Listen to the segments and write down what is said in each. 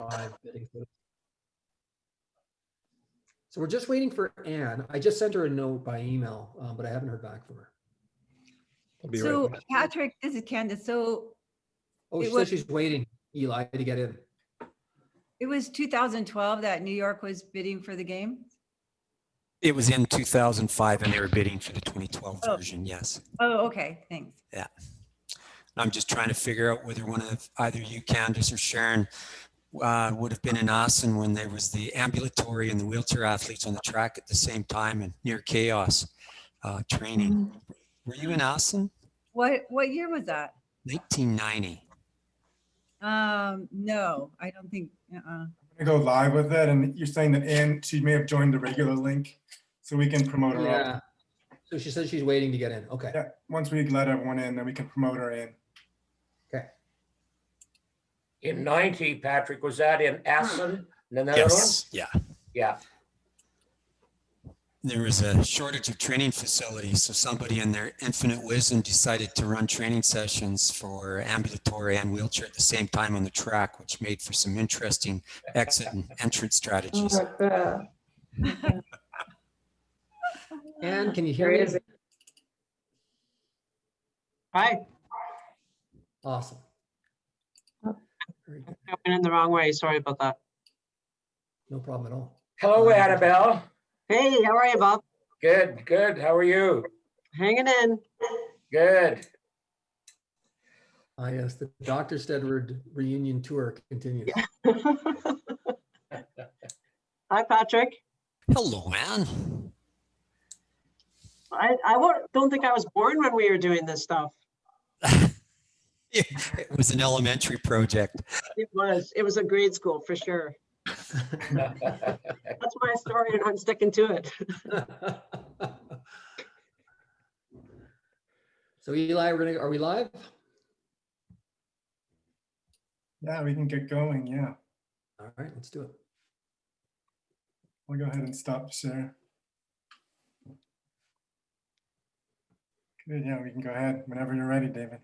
live bidding. So we're just waiting for Anne. I just sent her a note by email, um, but I haven't heard back from her. Be So right. Patrick, this is Candace. So Oh, It she was- says she's waiting, Eli, to get in. it was 2012 that New York was bidding for the game? It was in 2005 and they were bidding for the 2012 Oh. version, yes. Oh, okay, thanks. Yeah. I'm just trying to figure out whether one of either you, Candace or Sharon, uh, would have been in Austin when there was the ambulatory and the wheelchair athletes on the track at the same time and near chaos uh, training. Were you in Austin? What, what year was that? 1990. Um, no, I don't think, uh, I'm gonna go live with it, and you're saying that Ann, she may have joined the regular link, so we can promote her Yeah. up. So she says she's waiting to get in. Okay. Yeah, once we let everyone in, then we can promote her in. Okay. In ninety, Patrick, was that in Assen, the Netherlands? Yes, yeah. Yeah, There was a shortage of training facilities, so somebody in their infinite wisdom decided to run training sessions for ambulatory and wheelchair at the same time on the track, which made for some interesting exit and entrance strategies. Anne, can you hear me? Hi, Awesome. Very good. coming in the wrong way. Sorry about that. No problem at all. hello Annabelle. Hey, how are you, Bob? Good, good. How are you? Hanging in. Good. Ah, yes, the Dr. Steadward reunion tour continues. Hi, Patrick. Hello, man. I, I don't think I was born when we were doing this stuff. It was an elementary project. It was, it was a grade school for sure. That's my story and I'm sticking to it. So Eli, we're gonna, are we live? Yeah, we can get going, yeah. All right, let's do it. I'll go ahead and stop share. Good, yeah, we can go ahead whenever you're ready, David.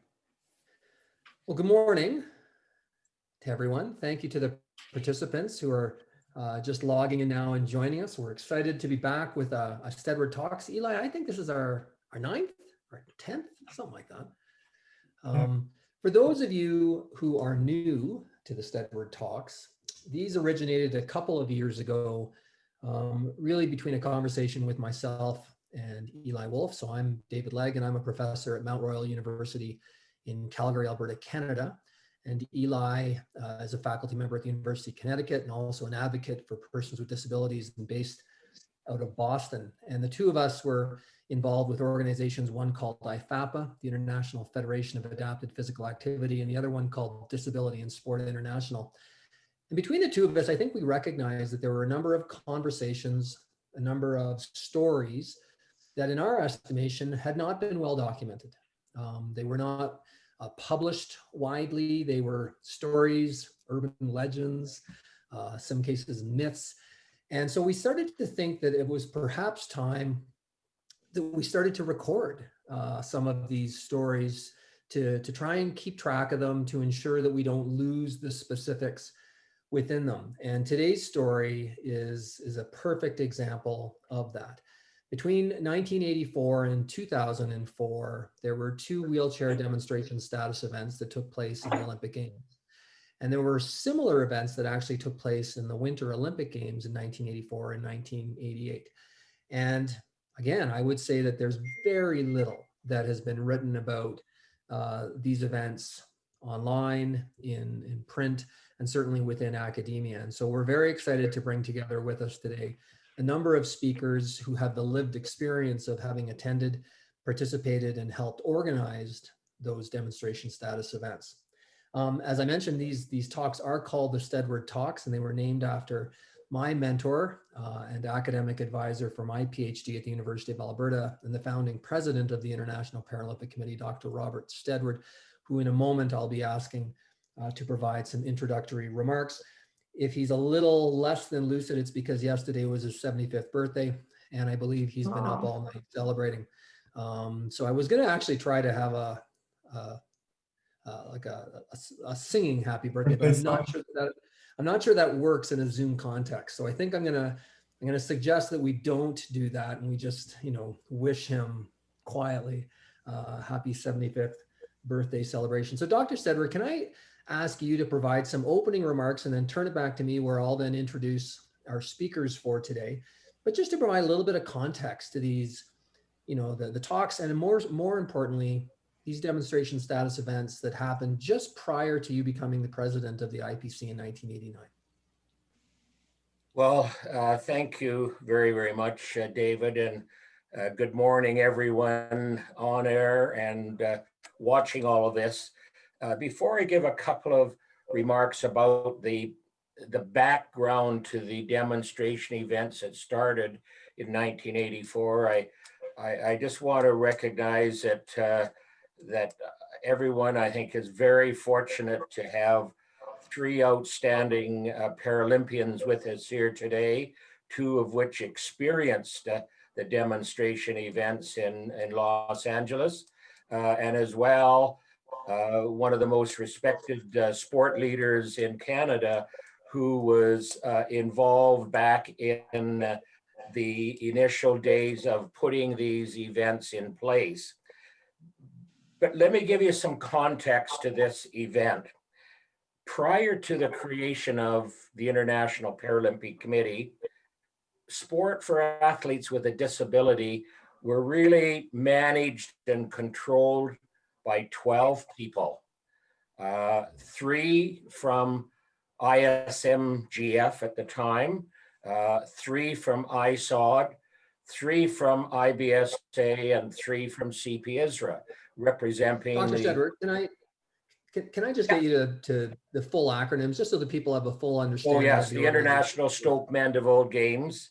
Well, good morning to everyone. Thank you to the participants who are uh, just logging in now and joining us. We're excited to be back with uh, a Steadward Talks. Eli, I think this is our, our ninth or 10th, something like that. Um, for those of you who are new to the Steadward Talks, these originated a couple of years ago, um, really between a conversation with myself and Eli Wolf. So I'm David Legg and I'm a professor at Mount Royal University in Calgary, Alberta, Canada. And Eli uh, is a faculty member at the University of Connecticut and also an advocate for persons with disabilities and based out of Boston. And the two of us were involved with organizations, one called IFAPA, the International Federation of Adapted Physical Activity, and the other one called Disability and Sport International. And between the two of us, I think we recognized that there were a number of conversations, a number of stories that in our estimation had not been well documented. Um, they were not uh, published widely. They were stories, urban legends, uh, some cases myths. And so we started to think that it was perhaps time that we started to record uh, some of these stories to, to try and keep track of them to ensure that we don't lose the specifics within them. And today's story is, is a perfect example of that. Between 1984 and 2004, there were two wheelchair demonstration status events that took place in the Olympic Games. And there were similar events that actually took place in the Winter Olympic Games in 1984 and 1988. And again, I would say that there's very little that has been written about uh, these events online, in, in print, and certainly within academia. And so we're very excited to bring together with us today a number of speakers who have the lived experience of having attended, participated, and helped organized those demonstration status events. Um, as I mentioned, these, these talks are called the Steadward Talks, and they were named after my mentor uh, and academic advisor for my PhD at the University of Alberta and the founding president of the International Paralympic Committee, Dr. Robert Steadward, who in a moment I'll be asking uh, to provide some introductory remarks. If he's a little less than lucid, it's because yesterday was his 75th birthday, and I believe he's been up all night celebrating. Um, so I was going to actually try to have a, a uh, like a, a a singing happy birthday, but I'm not sure that I'm not sure that works in a Zoom context. So I think I'm gonna, I'm gonna suggest that we don't do that and we just, you know, wish him quietly, uh, happy 75th birthday celebration. So Dr. Steadward, can I ask you to provide some opening remarks and then turn it back to me where I'll then introduce our speakers for today. But just to provide a little bit of context to these, you know, the, the talks and more, more importantly, these demonstration status events that happened just prior to you becoming the president of the IPC in 1989. Well, uh, thank you very, very much, uh, David, and uh, good morning, everyone on air and uh, watching all of this. Uh, Before I give a couple of remarks about the, the background to the demonstration events that started in 1984, I, I, I just want to recognize that, uh, that everyone, I think, is very fortunate to have three outstanding uh, Paralympians with us here today, two of which experienced uh, the demonstration events in, in Los Angeles. Uh, and as well, uh, one of the most respected uh, sport leaders in Canada who was uh, involved back in the initial days of putting these events in place. But let me give you some context to this event prior to the creation of the International Paralympic Committee, sport for athletes with a disability were really managed and controlled by 12 people. Uh, three from ISMGF at the time, uh, three from ISOD, three from IBSA, and three from CP ISRA, representing Dr. the Steadward, can I, can, can I just get you to, to the full acronyms, just so the people have a full understanding? Oh, understanding? yes, the? International Stoke Mandeville Games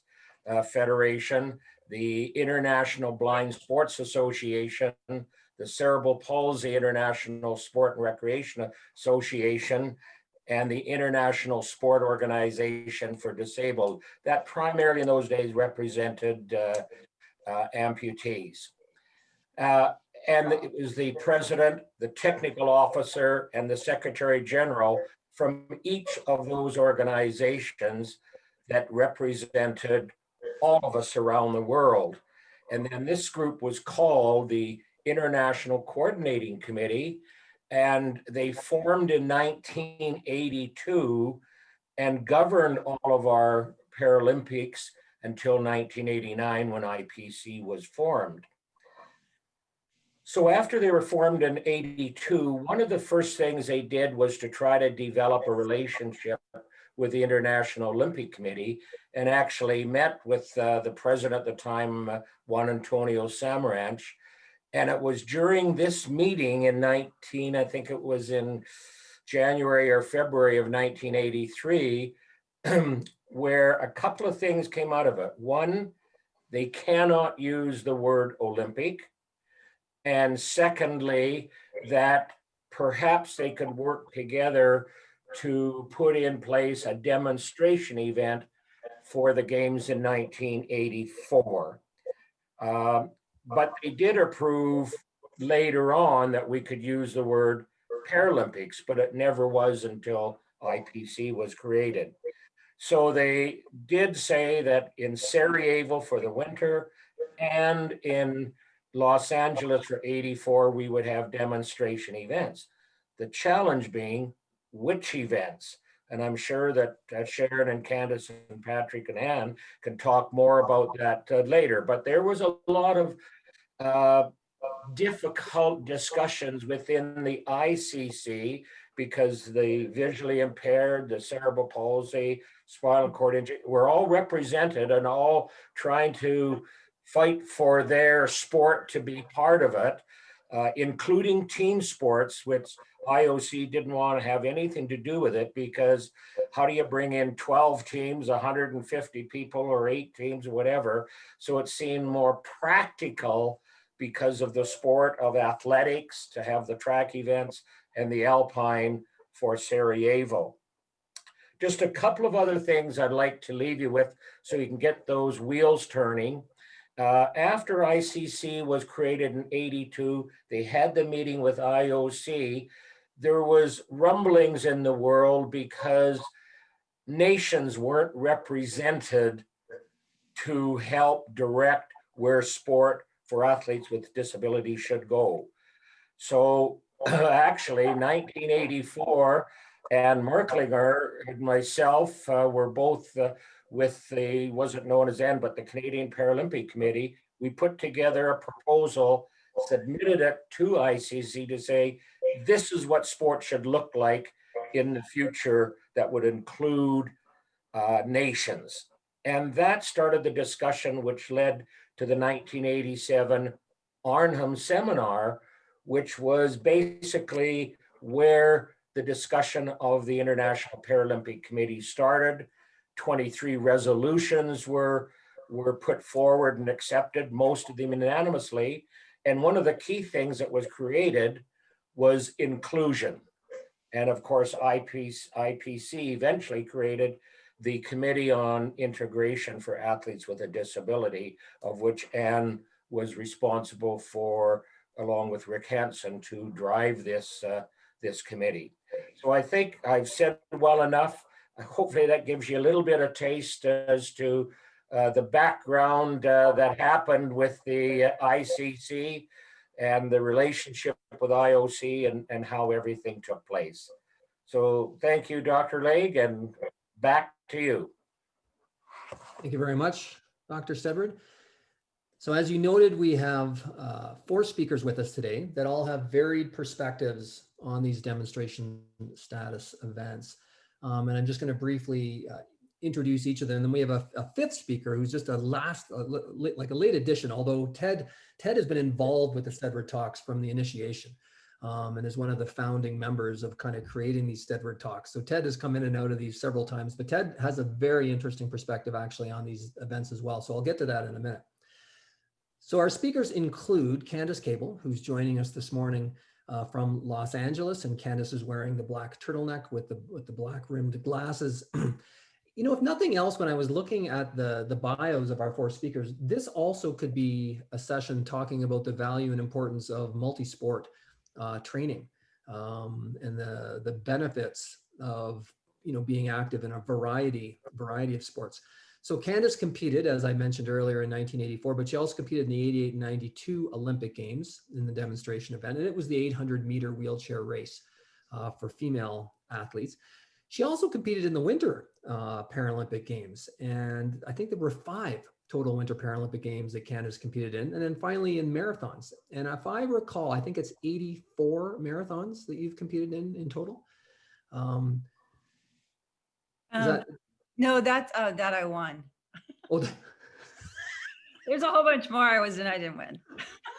uh, Federation, the International Blind Sports Association, the Cerebral Palsy International Sport and Recreation Association, and the International Sport Organization for Disabled. That primarily in those days represented uh, uh, amputees. Uh, And it was the president, the technical officer, and the secretary general from each of those organizations that represented all of us around the world. And then this group was called the International Coordinating Committee, and they formed in 1982 and governed all of our Paralympics until 1989 when IPC was formed. So after they were formed in 82, one of the first things they did was to try to develop a relationship with the International Olympic Committee and actually met with uh, the president at the time, uh, Juan Antonio Samaranch. And it was during this meeting in 19, I think it was in January or February of 1983, where a couple of things came out of it. One, they cannot use the word Olympic. And secondly, that perhaps they could work together to put in place a demonstration event for the games in 1984. Um, But they did approve later on that we could use the word Paralympics, but it never was until IPC was created. So they did say that in Sarajevo for the winter and in Los Angeles for 84, we would have demonstration events. The challenge being which events? And I'm sure that uh, Sharon and Candace and Patrick and Ann can talk more about that uh, later, but there was a lot of uh, difficult discussions within the ICC because the visually impaired, the cerebral palsy, spinal cord injury, were all represented and all trying to fight for their sport to be part of it, uh, including team sports, which IOC didn't want to have anything to do with it because how do you bring in 12 teams, 150 people or eight teams or whatever? So it seemed more practical because of the sport of athletics to have the track events and the alpine for Sarajevo. Just a couple of other things I'd like to leave you with so you can get those wheels turning. Uh, after ICC was created in 82, they had the meeting with IOC. There was rumblings in the world because nations weren't represented to help direct where sport for athletes with disabilities should go. So actually, 1984, Anne Merklinger and myself uh, were both uh, with the, wasn't known as then, but the Canadian Paralympic Committee. We put together a proposal, submitted it to ICC to say, this is what sport should look like in the future that would include uh, nations. And that started the discussion, which led to the 1987 Arnhem Seminar, which was basically where the discussion of the International Paralympic Committee started. 23 resolutions were, were put forward and accepted, most of them unanimously. And one of the key things that was created was inclusion. And of course, IPC, IPC eventually created the Committee on Integration for Athletes with a Disability, of which Anne was responsible for, along with Rick Hansen, to drive this, uh, this committee. So I think I've said well enough. Hopefully that gives you a little bit of taste as to uh, the background uh, that happened with the ICC and the relationship with IOC and, and how everything took place. So thank you, Dr. Legg, and back to you. Thank you very much, Dr. Steadward. So as you noted, we have uh, four speakers with us today that all have varied perspectives on these demonstration status events. Um, and I'm just going to briefly uh, introduce each of them. And then we have a, a fifth speaker who's just a last, li- like a late addition, although Ted, Ted has been involved with the Steadward Talks from the initiation um, and is one of the founding members of kind of creating these Steadward Talks. So Ted has come in and out of these several times, but Ted has a very interesting perspective actually on these events as well. So I'll get to that in a minute. So our speakers include Candace Cable, who's joining us this morning uh, from Los Angeles, and Candace is wearing the black turtleneck with the with the black rimmed glasses. you know, if nothing else, when I was looking at the the bios of our four speakers, this also could be a session talking about the value and importance of multi-sport uh, training um, and the the benefits of you know being active in a variety variety of sports. So Candace competed, as I mentioned earlier, in 1984, but she also competed in the 88 and 92 Olympic Games in the demonstration event, and it was the 800 meter wheelchair race uh, for female athletes. She also competed in the Winter uh, Paralympic Games, and I think there were five total Winter Paralympic Games that Candace competed in, and then finally in marathons. And if I recall, I think it's 84 marathons that you've competed in in total. Um, Um, that, No, that's, uh, that I won. oh, There's a whole bunch more I was in, I didn't win.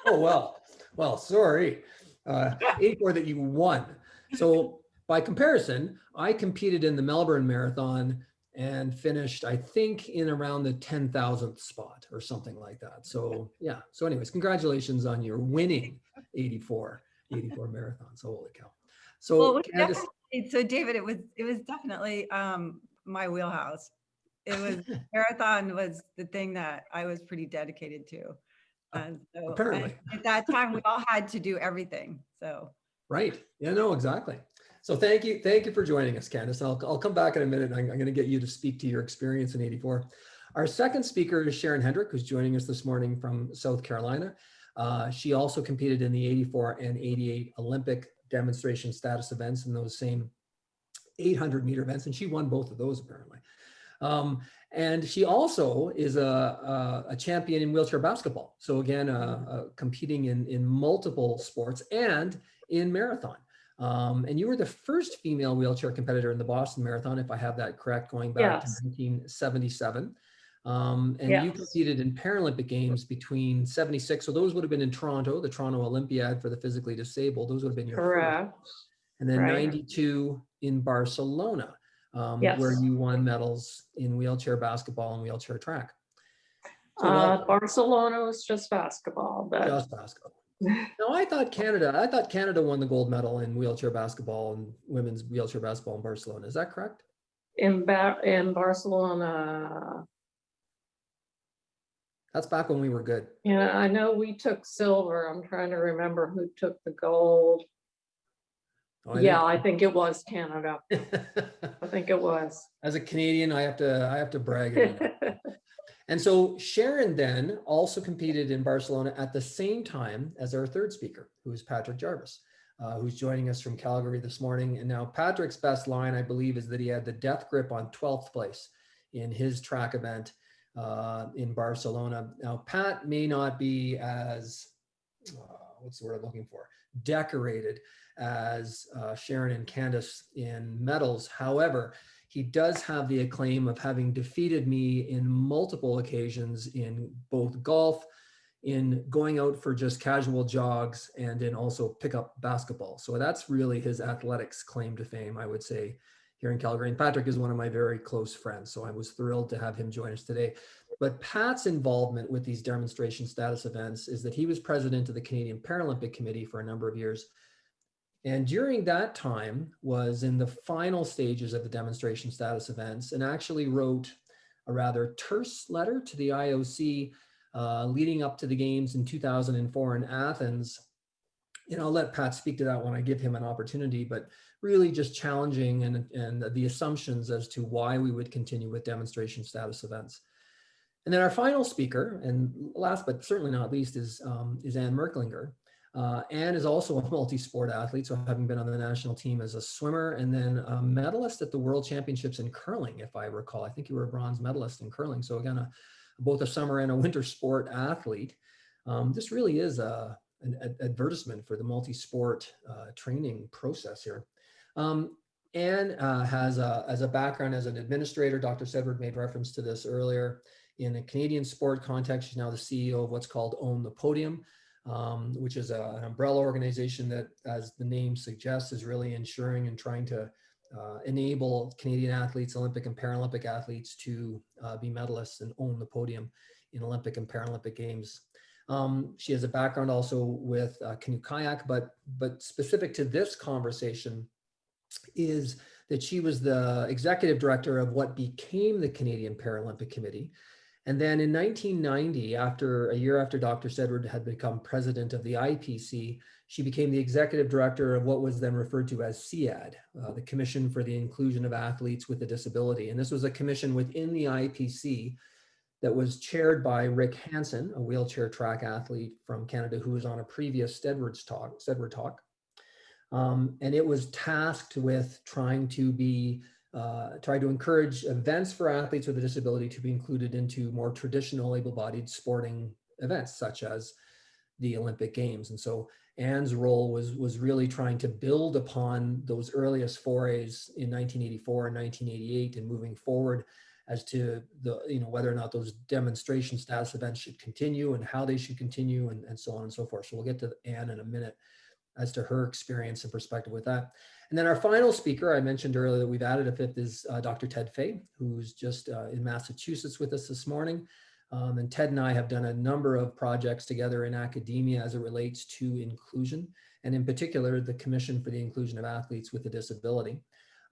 Oh, well, well, sorry. Uh, 84 that you won. So by comparison, I competed in the Melbourne Marathon and finished, I think, in around the 10,000th spot or something like that. So yeah. So anyways, congratulations on your winning 84, 84 marathons. Holy cow. Well, it So was Candace, So David, it was, it was definitely, um, my wheelhouse. It was, marathon was the thing that I was pretty dedicated to. And so, and apparently. At that time, we all had to do everything, so. Right. Yeah, no, exactly. So thank you. Thank you for joining us, Candace. I'll, I'll come back in a minute. I'm, I'm going to get you to speak to your experience in 84. Our second speaker is Sharon Hedrick, who's joining us this morning from South Carolina. Uh, she also competed in the 84 and 88 Olympic demonstration status events in those same 800 meter events, and she won both of those apparently. Um, and she also is a, a, a champion in wheelchair basketball. So again, uh, uh, competing in, in multiple sports and in marathon. Um, and you were the first female wheelchair competitor in the Boston Marathon, if I have that correct, going back Yes. to 1977. Um, and you competed in Paralympic Games between 76. So those would have been in Toronto, the Toronto Olympiad for the physically disabled. Those would have been your first Correct. and then Right. 92 in Barcelona, um, where you won medals in wheelchair basketball and wheelchair track. So Uh. Barcelona was just basketball, but just basketball. No, I thought Canada. I thought Canada won the gold medal in wheelchair basketball and women's wheelchair basketball in Barcelona. Is that correct? in in Barcelona, That's back when we were good. yeah, I know we took silver. I'm trying to remember who took the gold. Oh, I Yeah, I think it was Canada. I think it was. As a Canadian, I have to, I have to brag. And so Sharon then also competed in Barcelona at the same time as our third speaker, who is Patrick Jarvis, uh, who's joining us from Calgary this morning. And now Patrick's best line, I believe, is that he had the death grip on 12th place in his track event uh, in Barcelona. Now, Pat may not be as, uh, what's the word I'm looking for, decorated as uh, Sharon and Candace in medals. However, he does have the acclaim of having defeated me in multiple occasions in both golf, in going out for just casual jogs, and in also pickup basketball. So that's really his athletics claim to fame, I would say, here in Calgary. And Patrick is one of my very close friends, so I was thrilled to have him join us today. But Pat's involvement with these demonstration status events is that he was president of the Canadian Paralympic Committee for a number of years. And during that time was in the final stages of the demonstration status events and actually wrote a rather terse letter to the IOC uh, leading up to the games in 2004 in Athens. And I'll let Pat speak to that when I give him an opportunity, but really just challenging and, and the assumptions as to why we would continue with demonstration status events. And then our final speaker, and last but certainly not least, is, um, is Anne Merklinger. Uh, Anne is also a multi-sport athlete, so having been on the national team as a swimmer and then a medalist at the World Championships in curling, if I recall. I think you were a bronze medalist in curling. So again, a, both a summer and a winter sport athlete. Um, this really is a, an ad- advertisement for the multi-sport uh, training process here. Um, Anne uh, has a, as a background as an administrator, Dr. Steadward made reference to this earlier. In a Canadian sport context, she's now the CEO of what's called Own the Podium, um, which is a, an umbrella organization that, as the name suggests, is really ensuring and trying to uh, enable Canadian athletes, Olympic and Paralympic athletes to uh, be medalists and own the podium in Olympic and Paralympic Games. Um, she has a background also with uh, canoe kayak, but but specific to this conversation is that she was the executive director of what became the Canadian Paralympic Committee. And then in 1990, after a year after Dr. Steadward had become president of the IPC, she became the executive director of what was then referred to as CIAD, uh, the Commission for the Inclusion of Athletes with a Disability. And this was a commission within the IPC that was chaired by Rick Hansen, a wheelchair track athlete from Canada who was on a previous Steadwards talk, Steadward talk. Um, and it was tasked with trying to be uh, try to encourage events for athletes with a disability to be included into more traditional able-bodied sporting events, such as the Olympic Games. And so Anne's role was, was really trying to build upon those earliest forays in 1984 and 1988 and moving forward as to the, you know, whether or not those demonstration status events should continue and how they should continue and, and so on and so forth. So we'll get to Anne in a minute as to her experience and perspective with that. And then our final speaker, I mentioned earlier that we've added a fifth is uh, Dr. Ted Fay, who's just uh, in Massachusetts with us this morning. Um, and Ted and I have done a number of projects together in academia as it relates to inclusion, and in particular, the Commission for the Inclusion of Athletes with a Disability.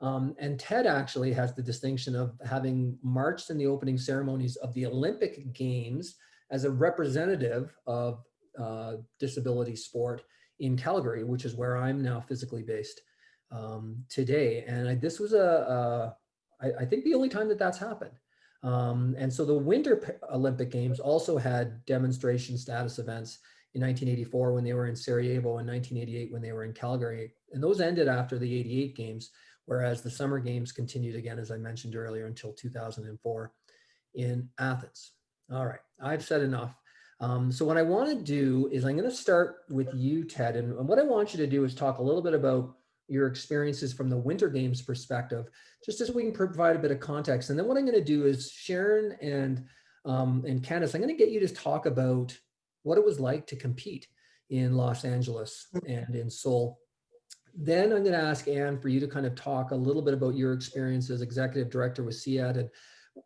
Um, and Ted actually has the distinction of having marched in the opening ceremonies of the Olympic Games as a representative of uh, disability sport in Calgary, which is where I'm now physically based um, today. And I, this was a, a I, I think the only time that that's happened. Um, and so the Winter Olympic Games also had demonstration status events in 1984 when they were in Sarajevo and 1988 when they were in Calgary. And those ended after the 88 games, whereas the Summer Games continued again, as I mentioned earlier, until 2004 in Athens. All right, I've said enough. Um, so what I want to do is I'm going to start with you, Ted. And, and what I want you to do is talk a little bit about your experiences from the Winter Games perspective, just as we can provide a bit of context. And then what I'm going to do is Sharon and um, and Candace, I'm going to get you to talk about what it was like to compete in Los Angeles and in Seoul. Then I'm going to ask Anne for you to kind of talk a little bit about your experience as executive director with CIAD.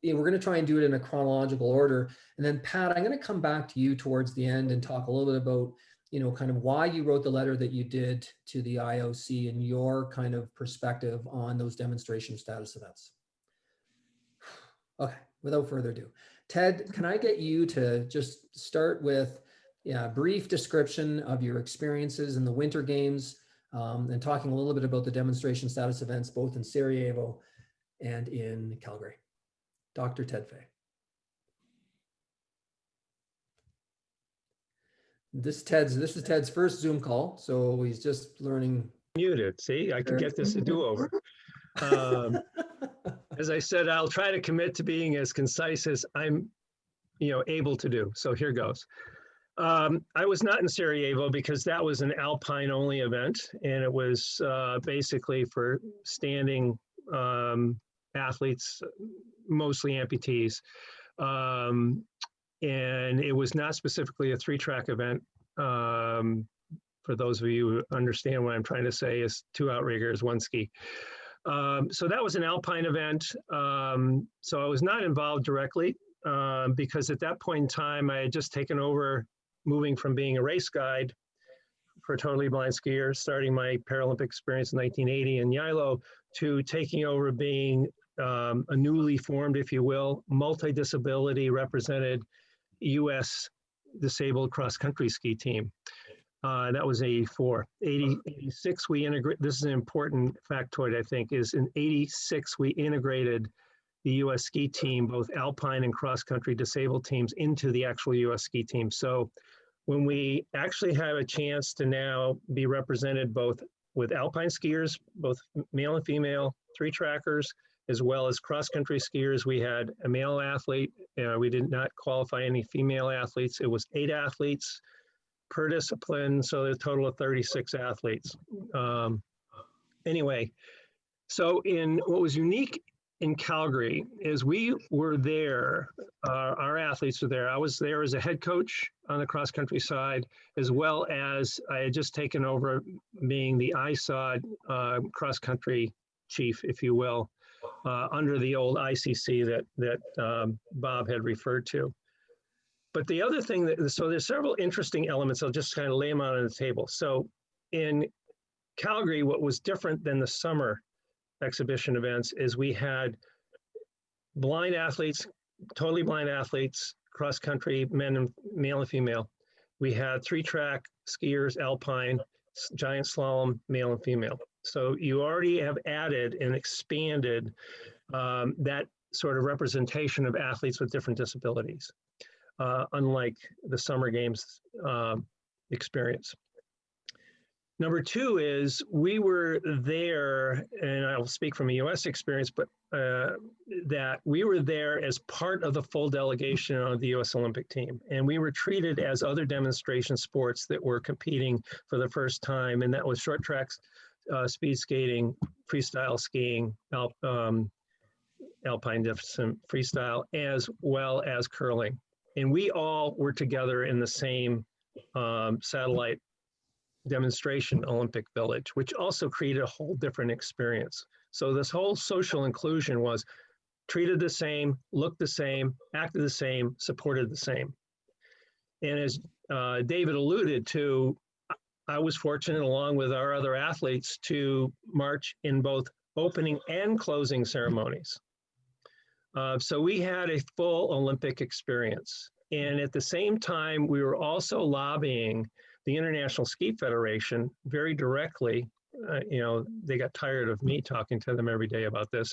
And we're going to try and do it in a chronological order. And then Pat, I'm going to come back to you towards the end and talk a little bit about you know, kind of why you wrote the letter that you did to the IOC and your kind of perspective on those demonstration status events. Okay, without further ado, Ted, can I get you to just start with yeah, a brief description of your experiences in the Winter Games, um, and talking a little bit about the demonstration status events both in Sarajevo and in Calgary. Dr. Ted Fay. This Ted's this is Ted's first Zoom call, so he's just learning. muted. See, I can get this a do-over. Um, As I said, I'll try to commit to being as concise as I'm, you know, able to do. So here goes. Um, I was not in Sarajevo because that was an alpine only event and it was uh, basically for standing um, athletes, mostly amputees. Um, and it was not specifically a three track event. Um, for those of you who understand what I'm trying to say is two outriggers, one ski. Um, so that was an alpine event. Um, so I was not involved directly um, because at that point in time, I had just taken over moving from being a race guide for totally blind skiers, starting my Paralympic experience in 1980 in Geilo, to taking over being um, a newly formed, if you will, multi-disability represented U.S. disabled cross-country ski team. Uh, that was 84. 80, 86, we integrate, this is an important factoid, I think, is in 86, we integrated the US ski team, both alpine and cross-country disabled teams into the actual US ski team. So when we actually have a chance to now be represented both with alpine skiers, both male and female, three trackers, as well as cross-country skiers, we had a male athlete. Uh, we did not qualify any female athletes. It was eight athletes per discipline, so a total of 36 athletes. Um, anyway, so in what was unique in Calgary is we were there, uh, our athletes were there. I was there as a head coach on the cross country side, as well as I had just taken over being the ISOD uh, cross country chief, if you will, uh, under the old ICC that, that um, Bob had referred to. But the other thing that, so there's several interesting elements. I'll just kind of lay them out on the table. So in Calgary, what was different than the summer exhibition events is we had blind athletes, totally blind athletes, cross country, men and male and female. We had three track skiers, alpine, giant slalom, male and female. So you already have added and expanded um, that sort of representation of athletes with different disabilities uh, unlike the summer games um, experience. Number two is we were there, and I'll speak from a US experience, but uh, that we were there as part of the full delegation of the US Olympic team. And we were treated as other demonstration sports that were competing for the first time, and that was short tracks, uh, speed skating, freestyle skiing, alp, um, alpine distance freestyle, as well as curling and we all were together in the same um, satellite demonstration Olympic Village, which also created a whole different experience. So this whole social inclusion was treated the same, looked the same, acted the same, supported the same. And as uh, David alluded to, I was fortunate along with our other athletes to march in both opening and closing ceremonies. Uh, so we had a full Olympic experience. And at the same time, we were also lobbying the International Ski Federation very directly. Uh, you know, they got tired of me talking to them every day about this,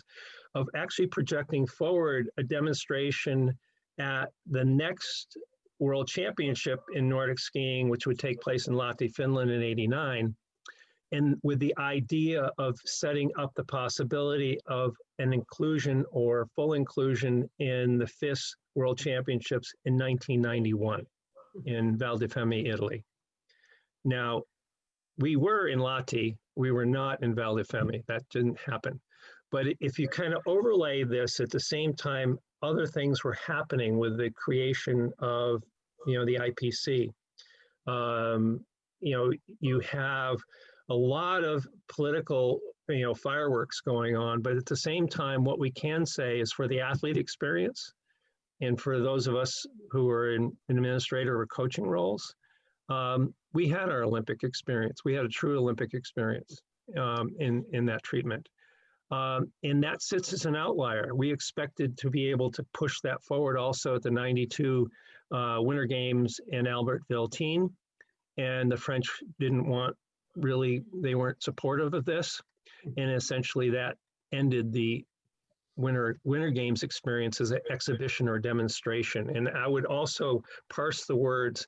of actually projecting forward a demonstration at the next World Championship in Nordic skiing, which would take place in Lahti, Finland in 89 and with the idea of setting up the possibility of an inclusion or full inclusion in the FIS World Championships in 1991 in Val di Fiemme, Italy. Now, we were in Lahti, we were not in Val di Fiemme. That didn't happen. But if you kind of overlay this at the same time, other things were happening with the creation of, you know, the IPC. Um, you know, you have a lot of political you know fireworks going on but at the same time what we can say is for the athlete experience and for those of us who are in, in administrator or coaching roles um, we had our olympic experience we had a true olympic experience um, in in that treatment um, and that sits as an outlier we expected to be able to push that forward also at the 92 uh, winter games in albertville team. and the french didn't want really, they weren't supportive of this. And essentially that ended the winter, winter games experience as an exhibition or demonstration. And I would also parse the words.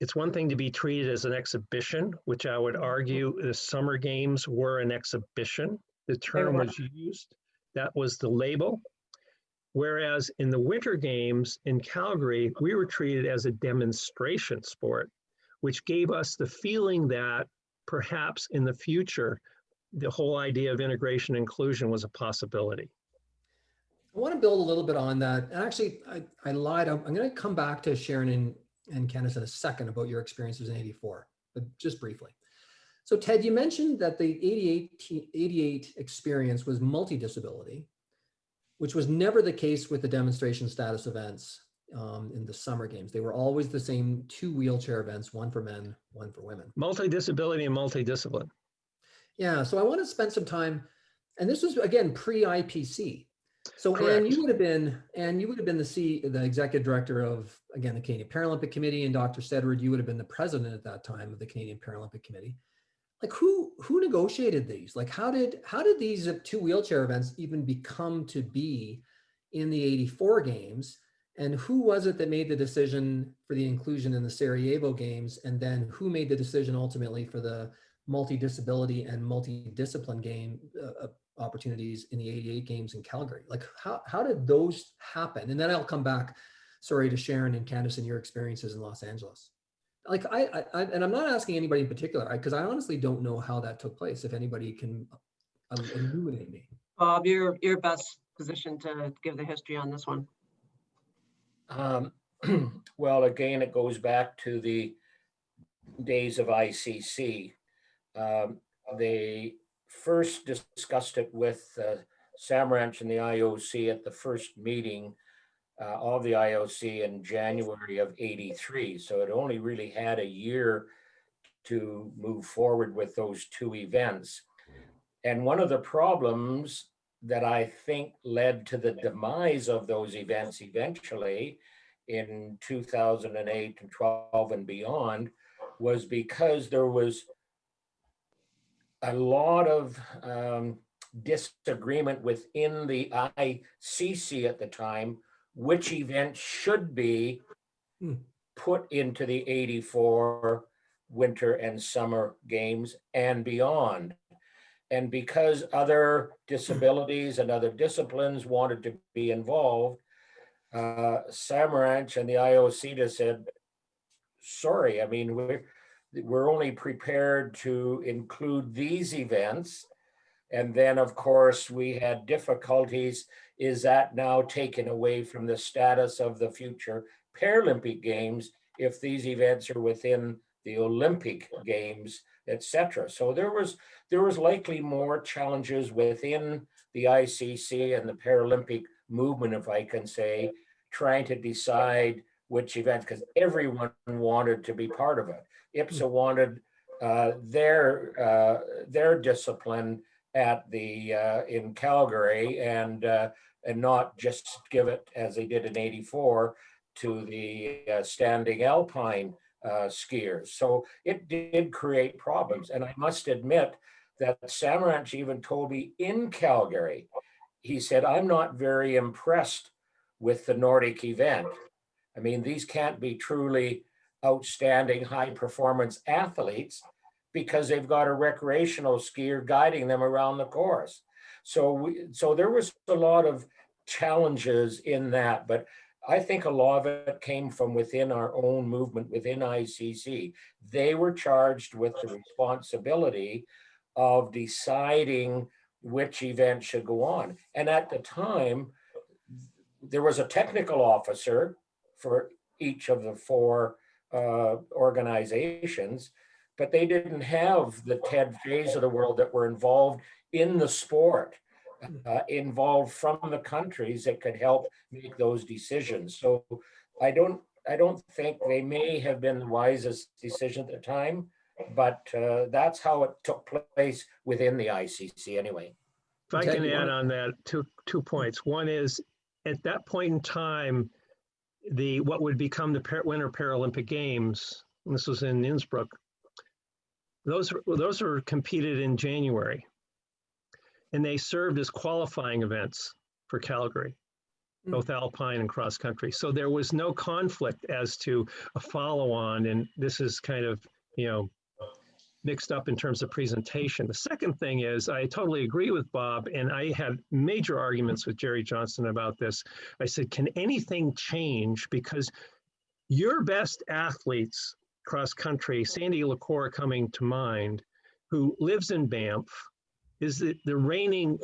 It's one thing to be treated as an exhibition, which I would argue the summer games were an exhibition. The term was used. That was the label. Whereas in the winter games in Calgary, we were treated as a demonstration sport, which gave us the feeling that perhaps in the future, the whole idea of integration and inclusion was a possibility. I want to build a little bit on that. And actually, I, I lied. I'm, I'm going to come back to Sharon and, and Candace in a second about your experiences in 84, but just briefly. So Ted, you mentioned that the 88, 88 experience was multi-disability, which was never the case with the demonstration status events um, in the summer games. They were always the same two wheelchair events, one for men, one for women. Multi-disability and multi-discipline. Yeah, so I want to spend some time, and this was again pre-IPC. So Anne, you would have been, Anne, you would have been the C, the executive director of, again, the Canadian Paralympic Committee, and Dr. Steadward, you would have been the president at that time of the Canadian Paralympic Committee. Like who who negotiated these? Like how did how did these two wheelchair events even become to be in the 84 games? And who was it that made the decision for the inclusion in the Sarajevo games? And then who made the decision ultimately for the multi-disability and multi-discipline game uh, uh, opportunities in the 88 games in Calgary. Like how, how did those happen? And then I'll come back, sorry, to Sharon and Candace and your experiences in Los Angeles. Like I, I, I and I'm not asking anybody in particular, because I, honestly don't know how that took place. If anybody can uh, illuminate me. Bob, you're, you're best positioned to give the history on this one. Um, well, again, it goes back to the days of ICC. Um, they first discussed it with uh, Samaranch and the IOC at the first meeting uh, of the IOC in January of 83. So it only really had a year to move forward with those two events. And one of the problems that I think led to the demise of those events eventually in 2008 and 12 and beyond was because there was a lot of um, disagreement within the ICC at the time, which events should be Hmm. put into the 84 winter and summer games and beyond. And because other disabilities and other disciplines wanted to be involved, uh, Samaranch and the IOC said, sorry, I mean, we're, we're only prepared to include these events. And then, of course, we had difficulties. Is that now taken away from the status of the future Paralympic Games if these events are within the Olympic Games, et cetera? So there was there was likely more challenges within the ICC and the Paralympic movement, if I can say, trying to decide which event, because everyone wanted to be part of it. IBSA wanted uh, their uh, their discipline at the uh, in Calgary and uh, and not just give it as they did in '84 to the uh, standing alpine uh, skiers. So it did create problems, and I must admit that Samaranch even told me in Calgary, he said, "I'm not very impressed with the Nordic event. I mean, these can't be truly." outstanding high performance athletes because they've got a recreational skier guiding them around the course. So we, so there was a lot of challenges in that, but I think a lot of it came from within our own movement within ICC. They were charged with the responsibility of deciding which event should go on. And at the time, there was a technical officer for each of the four uh, organizations, but they didn't have the Ted Fays of the world that were involved in the sport, uh, involved from the countries that could help make those decisions. So I don't, I don't think they may have been the wisest decision at the time, but uh, that's how it took place within the ICC anyway. If I can add on that, two, two points. One is, at that point in time, the, what would become the Winter Paralympic Games, and this was in Innsbruck, those, were- those were competed in January. And they served as qualifying events for Calgary, Mm. both alpine and cross country. So there was no conflict as to a follow-on, and this is kind of, you know, mixed up in terms of presentation. The second thing is, I totally agree with Bob, and I had major arguments with Jerry Johnson about this. I said, can anything change? Because your best athletes, cross country, Sandy LaCour coming to mind, who lives in Banff, is the, the reigning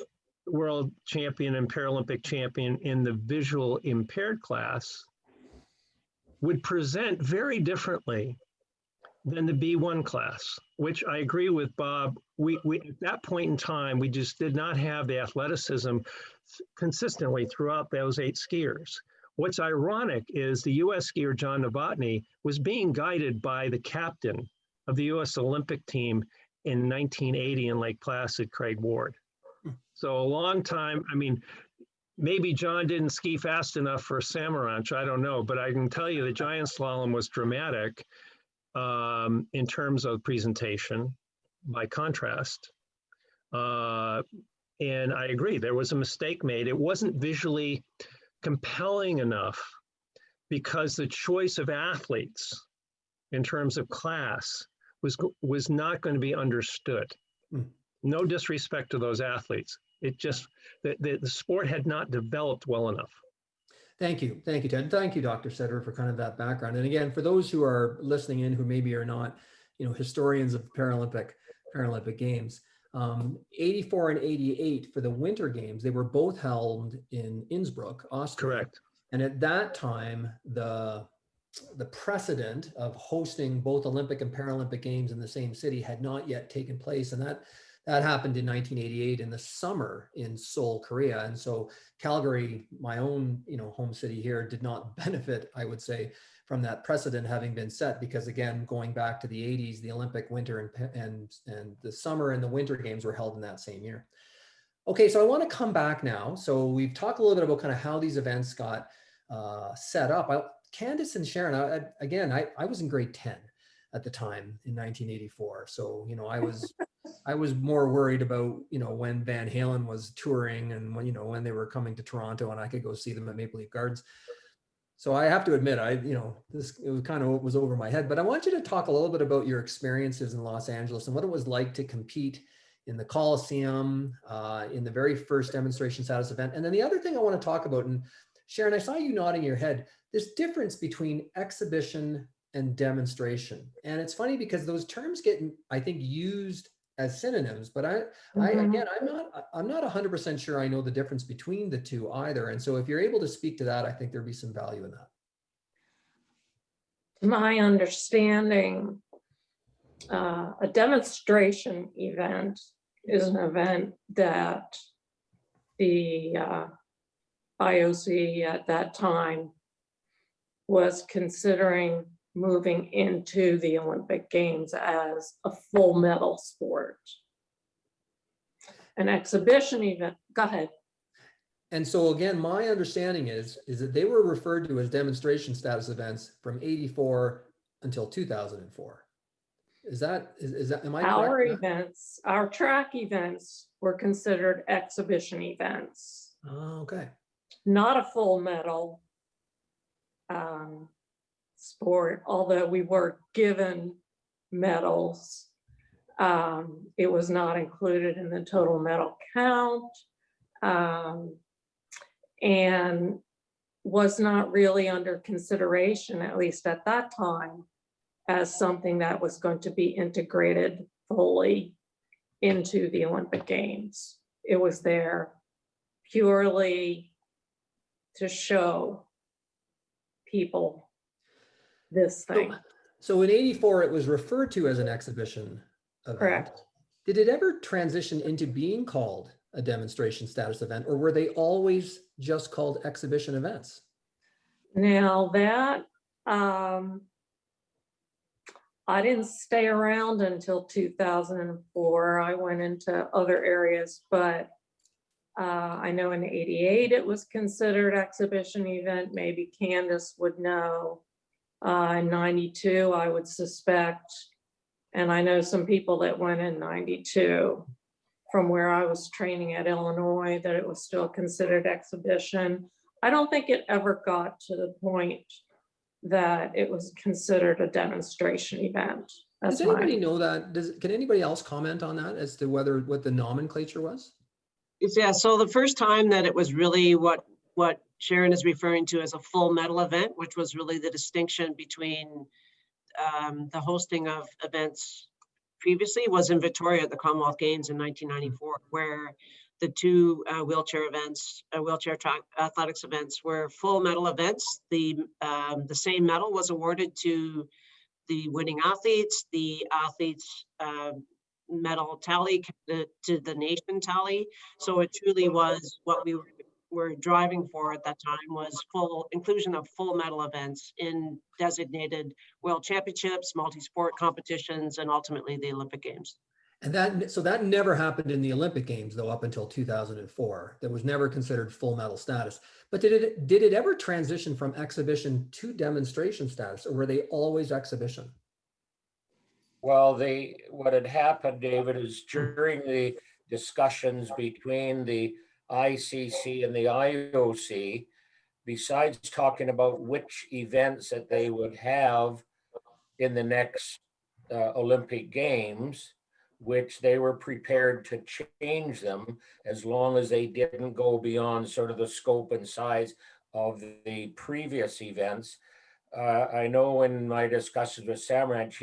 world champion and Paralympic champion in the visual impaired class, would present very differently than the B1 class, which I agree with Bob. We, we at that point in time, we just did not have the athleticism consistently throughout those eight skiers. What's ironic is the US skier John Novotny was being guided by the captain of the US Olympic team in 1980 in Lake Placid, Craig Ward. So a long time, I mean, maybe John didn't ski fast enough for Samaranch, I don't know, but I can tell you the giant slalom was dramatic um, in terms of presentation by contrast. Uh, and I agree, there was a mistake made. It wasn't visually compelling enough because the choice of athletes in terms of class was, was not going to be understood. Hmm. No disrespect to those athletes. It just, the, the, the sport had not developed well enough. Thank you. Thank you, Ted. Thank you, Dr. Steadward, for kind of that background. And again, for those who are listening in who maybe are not, you know, historians of Paralympic Paralympic Games, um, 84 and 88 for the Winter Games, they were both held in Innsbruck, Austria. Correct. And at that time, the the precedent of hosting both Olympic and Paralympic Games in the same city had not yet taken place, and that that happened in 1988 in the summer in Seoul, Korea. And so Calgary, my own you know home city here, did not benefit, I would say, from that precedent having been set because again, going back to the 80s, the Olympic winter and and and the summer and the winter games were held in that same year. Okay, so I want to come back now. So we've talked a little bit about kind of how these events got uh, set up. I, Candace and Sharon, I, I- again, I, I was in grade 10 at the time in 1984. So, you know, I was, I was more worried about, you know, when Van Halen was touring and when, you know, when they were coming to Toronto and I could go see them at Maple Leaf Gardens. So I have to admit, I, you know, this it was kind of was over my head, but I want you to talk a little bit about your experiences in Los Angeles and what it was like to compete in the Coliseum, uh, in the very first demonstration status event. And then the other thing I want to talk about, and Sharon, I saw you nodding your head, this difference between exhibition and demonstration. And it's funny because those terms get, I think, used as synonyms, but I, I Mhm. again, I'm not, I'm not hundred percent sure I know the difference between the two either. And so if you're able to speak to that, I think there'd be some value in that. To my understanding, uh, a demonstration event is an event that the uh, IOC at that time was considering moving into the Olympic Games as a full medal sport. An exhibition event, go ahead. And so again, my understanding is, is that they were referred to as demonstration status events from 84 until 2004. Is that, is, is that, am I Our events, our track events were considered exhibition events, Oh, okay. not a full medal um, sport, although we were given medals. Um, It was not included in the total medal count. um, And was not really under consideration, at least at that time, as something that was going to be integrated fully into the Olympic Games. It was there purely to show people this So- thing. So in 84, it was referred to as an exhibition event. Correct. Did it ever transition into being called a demonstration status event or were they always just called exhibition events? Now that, um, I didn't stay around until two thousand and four. I went into other areas, but uh, I know in eighty-eight, it was considered exhibition event. Maybe Candace would know. Uh, in ninety-two, I would suspect And I know some people that went in ninety-two from where I was training at Illinois, that it was still considered exhibition. I don't think it ever got to the point that it was considered a demonstration event. That's Does my, anybody know that? Does, can anybody else comment on that as to whether, what the nomenclature was? Yeah, so the first time that it was really what, what Sharon is referring to as a full medal event, which was really the distinction between um, the hosting of events previously was in Victoria at the Commonwealth Games in 1994, where the two uh, wheelchair events, uh, wheelchair track athletics events were full medal events. The, um, the same medal was awarded to the winning athletes, the athletes um, medal tally to the nation tally. So it truly was what we were driving for at that time was full inclusion of full medal events in designated world championships, multi-sport competitions, and ultimately the Olympic Games. And that, so that never happened in the Olympic Games though, up until 2004. That was never considered full medal status. But did it, did it ever transition from exhibition to demonstration status or were they always exhibition? Well, they, what had happened, David, is during the discussions between the ICC and the IOC, besides talking about which events that they would have in the next uh, Olympic Games, which they were prepared to change them as long as they didn't go beyond sort of the scope and size of the previous events. Uh, I know in my discussions with Samaranch,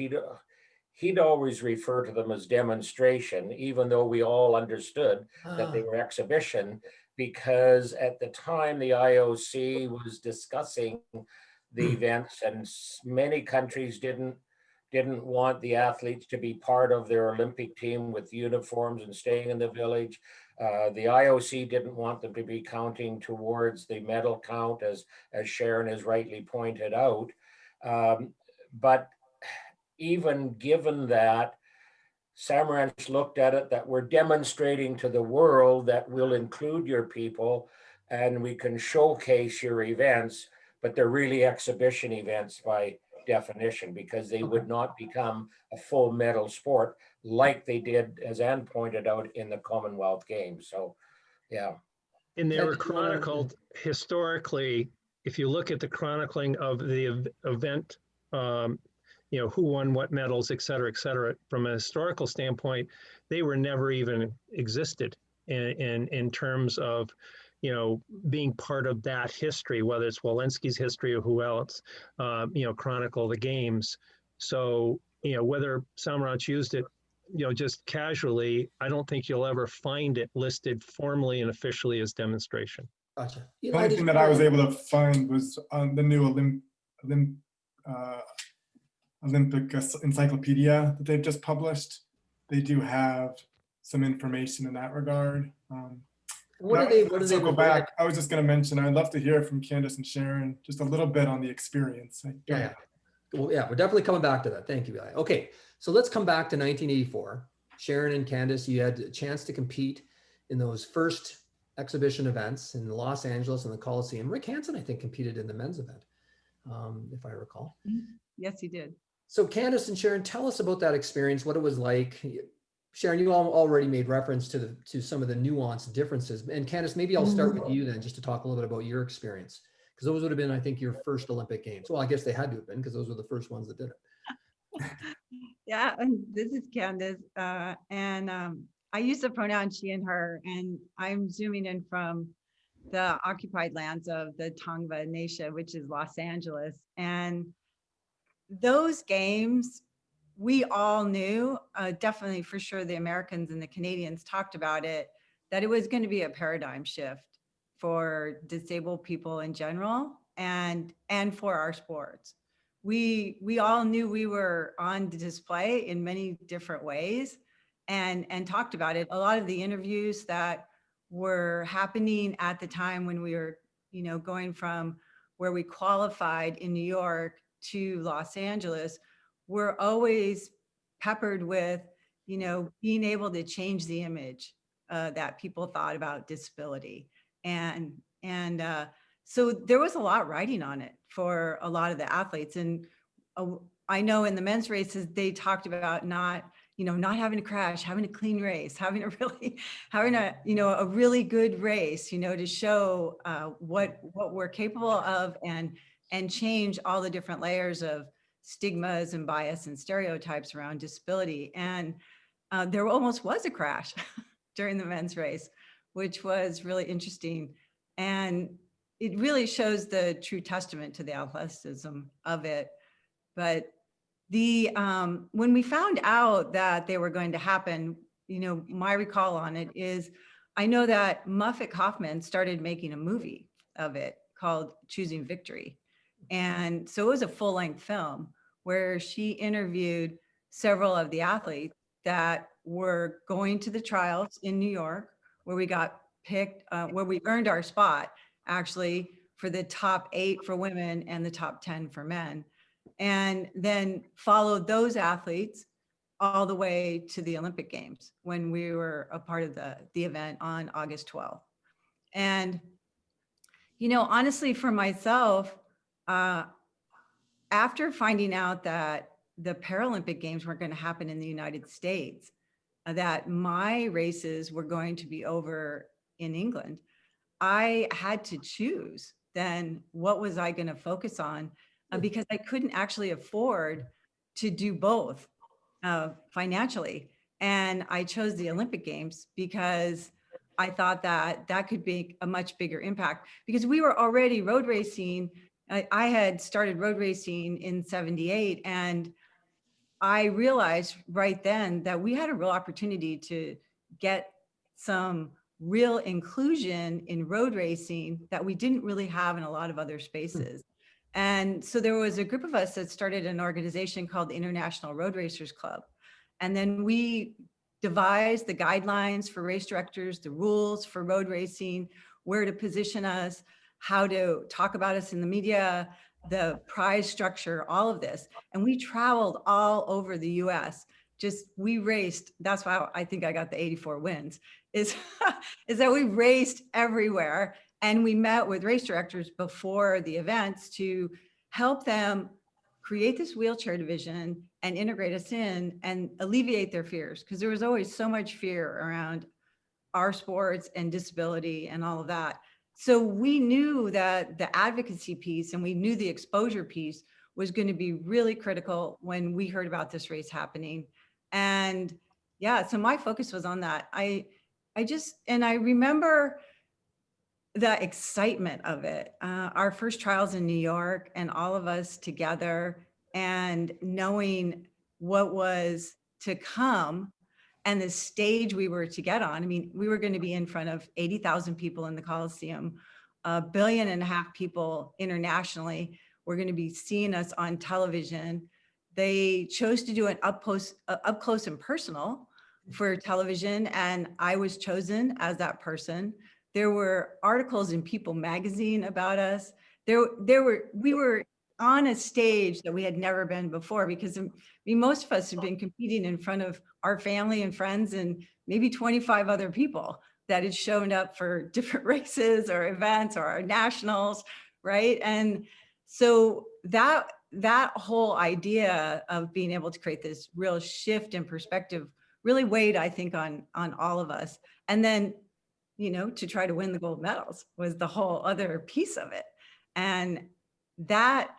he'd, always refer to them as demonstration, even though we all understood that they Ah, were exhibition, because at the time, the IOC was discussing the Hmm. events and many countries didn't, didn't want the athletes to be part of their Olympic team with uniforms and staying in the village. Uh, the IOC didn't want them to be counting towards the medal count, as, as Sharon has rightly pointed out. Um, But even given that, Samaranch looked at it that we're demonstrating to the world that we'll include your people and we can showcase your events, but they're really exhibition events by definition because they would not become a full medal sport like they did, as Anne pointed out, in the Commonwealth Games. So, yeah. And they were did you wanna- chronicled historically, if you look at the chronicling of the event, um, you know, who won what medals, et cetera, et cetera, from a historical standpoint, they were never even existed in, in, in terms of, you know, being part of that history, whether it's Wallechinsky's history or who else, uh, you know, chronicle the games. So, you know, whether Samaranch used it you know, just casually, I don't think you'll ever find it listed formally and officially as demonstration. Gotcha. The only thing that I was able to find was on the new Olymp, Olymp, uh, Olympic encyclopedia that they've just published. They do have some information in that regard. Um, What but do they, what do they? circle revert- back, I was just gonna mention, I'd love to hear from Candace and Sharon, just a little bit on the experience. I- Yeah, yeah. Well, yeah, we're definitely coming back to that. Thank you, Eli. Okay, so let's come back to 1984. Sharon and Candace, you had a chance to compete in those first exhibition events in Los Angeles and the Coliseum. Rick Hansen, I think, competed in the men's event, um, if I recall. Yes, he did. So Candace and Sharon, tell us about that experience, what it was like. Sharon, you all already made reference to the to some of the nuanced differences. And Candace, maybe I'll start with you then, just to talk a little bit about your experience. Because those would have been, I think, your first Olympic Games. Well, I guess they had to have been because those were the first ones that did it. Yeah, and this is Candace, uh, and um, I use the pronoun she and her, and I'm zooming in from the occupied lands of the Tongva Nation, which is Los Angeles. And those games, we all knew, uh, definitely for sure, the Americans and the Canadians talked about it, that it was going to be a paradigm shift for disabled people in general and and for our sports. We we all knew we were on display in many different ways and and talked about it. A lot of the interviews that were happening at the time when we were you know going from where we qualified in new york to los angeles were always peppered with you know being able to change the image uh, that people thought about disability. And and uh, so there was a lot writing on it for a lot of the athletes. And uh, I know in the men's races, they talked about not, you know, not having to crash, having a clean race, having a really, having a, you know, a really good race, you know, to show uh, what, what we're capable of. And, and change all the different layers of stigmas and bias and stereotypes around disability. And uh, there almost was a crash during the men's race, which was really interesting. And it really shows the true testament to the athleticism of it. But the, um, when we found out that they were going to happen, you know, my recall on it is, I know that Muffet Kaufman started making a movie of it called Choosing Victory. And so it was a full length film where she interviewed several of the athletes that were going to the trials in New York, where we got picked, uh, where we earned our spot actually for the top eight for women and the top 10 for men. And then followed those athletes all the way to the Olympic Games when we were a part of the, the event on August 12th. And, you know, honestly, for myself, uh, after finding out that the Paralympic Games weren't going to happen in the United States, uh, that my races were going to be over in England, I had to choose then what was I going to focus on uh, because I couldn't actually afford to do both uh, financially. And I chose the Olympic Games because I thought that that could be a much bigger impact because we were already road racing. I, I had started road racing in 78 and I realized right then that we had a real opportunity to get some real inclusion in road racing that we didn't really have in a lot of other hmm. spaces. And so there was a group of us that started an organization called the International Road Racers Club. And then we devised the guidelines for race directors, the rules for road racing, where to position us, how to talk about us in the media, the prize structure, all of this. And we traveled all over the US. Just we raced, that's why I think I got the 84 wins, is, is that we raced everywhere and we met with race directors before the events to help them create this wheelchair division and integrate us in and alleviate their fears. Because there was always so much fear around our sports and disability and all of that. So we knew that the advocacy piece and we knew the exposure piece was going to be really critical when we heard about this race happening. And yeah, so my focus was on that. I, I just, and I remember the excitement of it. Uh, our first trials in New York and all of us together and knowing what was to come and the stage we were to get on. I mean, we were going to be in front of 80,000 people in the Coliseum, a billion and a half people internationally. We're going to be seeing us on television. They chose to do an up close, uh, up close and personal for television, and I was chosen as that person. There were articles in People magazine about us. There, there were, we were on a stage that we had never been before because I mean, most of us have been competing in front of our family and friends and maybe 25 other people that had shown up for different races or events or our nationals, right? And so that that whole idea of being able to create this real shift in perspective really weighed, I think, on on all of us. And then, you know, to try to win the gold medals was the whole other piece of it. And that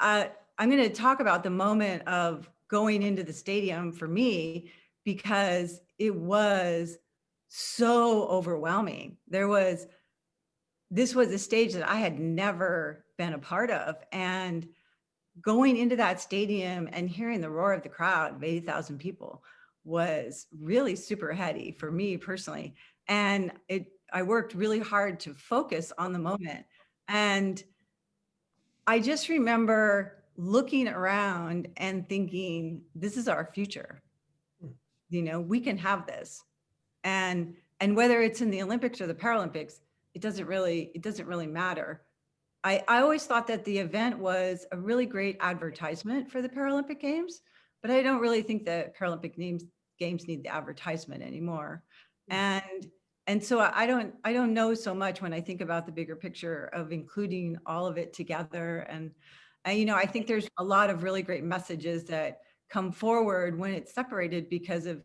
uh, I'm going to talk about the moment of going into the stadium for me because it was so overwhelming. There was, this was a stage that I had never been a part of. And going into that stadium and hearing the roar of the crowd of 80,000 people was really super heady for me personally. And it, I worked really hard to focus on the moment. And I just remember looking around and thinking, this is our future. Hmm. You know, we can have this. And and whether it's in the Olympics or the Paralympics, it doesn't really, it doesn't really matter. I, I always thought that the event was a really great advertisement for the Paralympic Games, but I don't really think the Paralympic games, games need the advertisement anymore. Hmm. And and so I don't I don't know so much when I think about the bigger picture of including all of it together and And, you know, I think there's a lot of really great messages that come forward when it's separated because of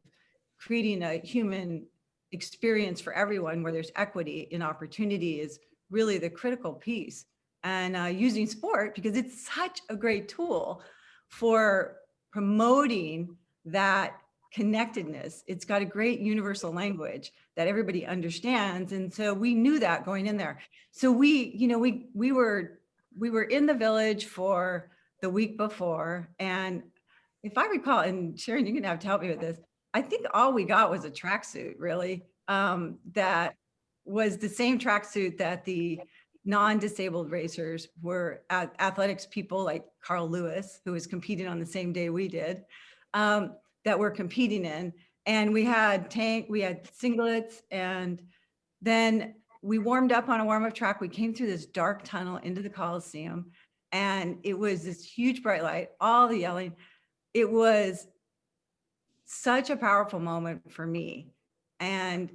creating a human experience for everyone where there's equity and opportunity is really the critical piece. And uh, using sport because it's such a great tool for promoting that connectedness. It's got a great universal language that everybody understands. And so we knew that going in there. So we, you know, we we were we were in the village for the week before. And if I recall, and Sharon, you're gonna have to help me with this, I think all we got was a tracksuit, really. Um, that was the same tracksuit that the non-disabled racers were at athletics people like Carl Lewis, who was competing on the same day we did, um, that we're competing in. And we had tank, we had singlets, and then we warmed up on a warm-up track. We came through this dark tunnel into the Coliseum, and it was this huge bright light, all the yelling. It was such a powerful moment for me. And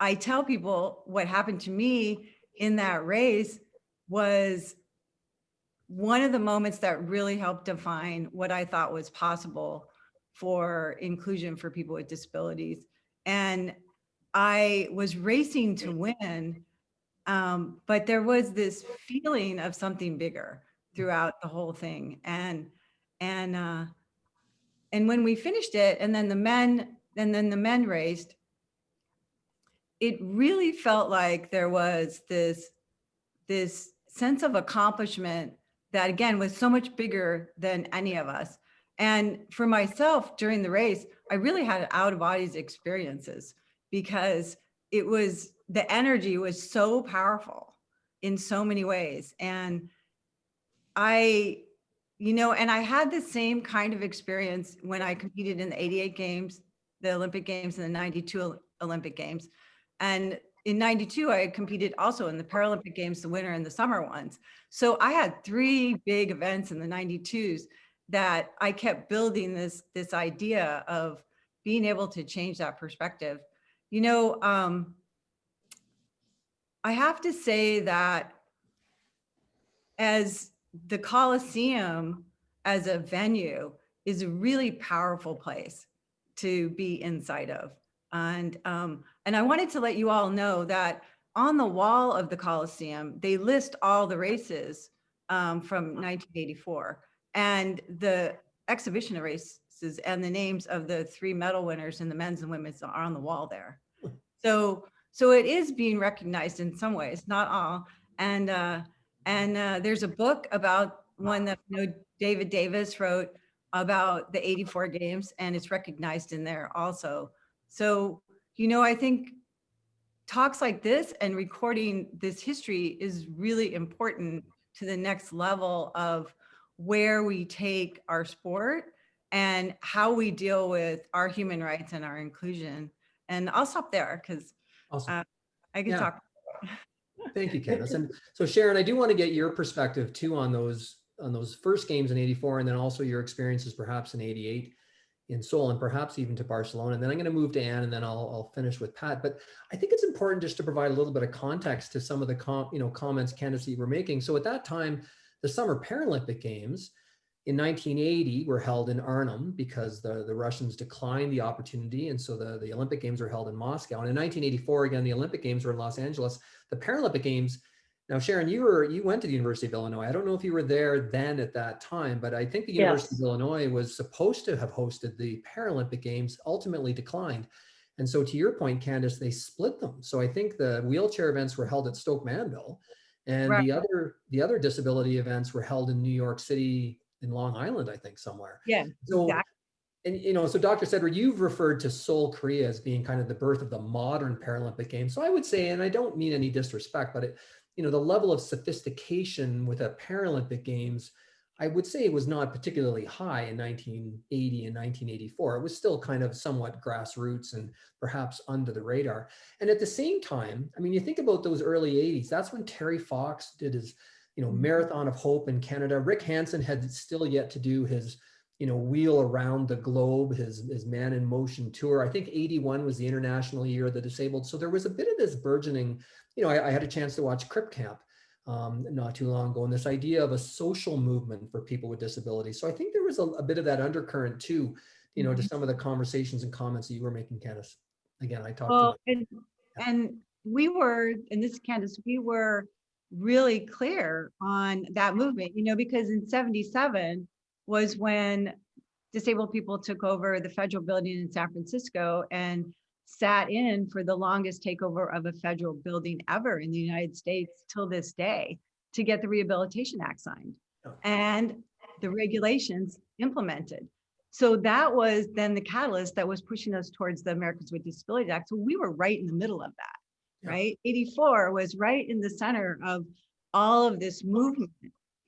I tell people what happened to me in that race was one of the moments that really helped define what I thought was possible for inclusion for people with disabilities. And I was racing to win, um, but there was this feeling of something bigger throughout the whole thing. And, and, uh, and when we finished it and then the men, and then the men raced, it really felt like there was this, this sense of accomplishment that again was so much bigger than any of us. And for myself during the race, I really had out of bodies experiences because it was, the energy was so powerful in so many ways. And I, you know, and I had the same kind of experience when I competed in the 88 games, the Olympic games and the 92 Olympic games. And in 92, I competed also in the Paralympic games, the winter and the summer ones. So I had three big events in the 92s that I kept building this, this idea of being able to change that perspective. You know, um, I have to say that as the Coliseum as a venue is a really powerful place to be inside of. And, um, and I wanted to let you all know that on the wall of the Coliseum, they list all the races um, from 1984 and the exhibition of races and the names of the three medal winners in the men's and women's are on the wall there. So, so it is being recognized in some ways, not all. And, uh, and uh, there's a book about one that you know, David Davis wrote about the 84 games and it's recognized in there also. So, you know, I think talks like this and recording this history is really important to the next level of where we take our sport and how we deal with our human rights and our inclusion. And I'll stop there because Awesome. uh, I can Yeah. talk. Thank you, Candace. And so Sharon, I do want to get your perspective too on those, on those first games in 84 and then also your experiences perhaps in 88 in Seoul and perhaps even to Barcelona. And then I'm going to move to Anne and then I'll, I'll finish with Pat. But I think it's important just to provide a little bit of context to some of the com, you know, comments Candace you were making. So at that time, the Summer Paralympic Games in 1980 were held in Arnhem because the, the Russians declined the opportunity. And so the, the Olympic Games were held in Moscow. And in 1984, again, the Olympic Games were in Los Angeles. The Paralympic Games, now Sharon, you were you went to the University of Illinois. I don't know if you were there then at that time, but I think the University Yes. of Illinois was supposed to have hosted the Paralympic Games, ultimately declined. And so to your point, Candace, they split them. So I think the wheelchair events were held at Stoke Mandeville and Right. the other the other disability events were held in New York City in Long Island, I think somewhere. Yeah, So, exactly. and you know, so Dr. Steadward, you've referred to Seoul, Korea as being kind of the birth of the modern Paralympic Games. So I would say, and I don't mean any disrespect, but it, you know, the level of sophistication with a Paralympic Games, I would say it was not particularly high in 1980 and 1984. It was still kind of somewhat grassroots and perhaps under the radar. And at the same time, I mean, you think about those early 80s, that's when Terry Fox did his, you know, mm-hmm. Marathon of Hope in Canada. Rick Hansen had still yet to do his, you know, wheel around the globe, his, his man in motion tour. I think 81 was the international year of the disabled. So there was a bit of this burgeoning, you know, I, I had a chance to watch Crip Camp um, not too long ago, and this idea of a social movement for people with disabilities. So I think there was a, a bit of that undercurrent too, you know, to some of the conversations and comments that you were making, Candace. Again, I talked to. Well, and, and we were, and this is Candace, we were really clear on that movement, you know, because in seventy-seven was when disabled people took over the federal building in San Francisco and sat in for the longest takeover of a federal building ever in the United States till this day to get the Rehabilitation Act signed Oh. and the regulations implemented. So that was then the catalyst that was pushing us towards the Americans with Disabilities Act. So we were right in the middle of that, right? 84 was right in the center of all of this movement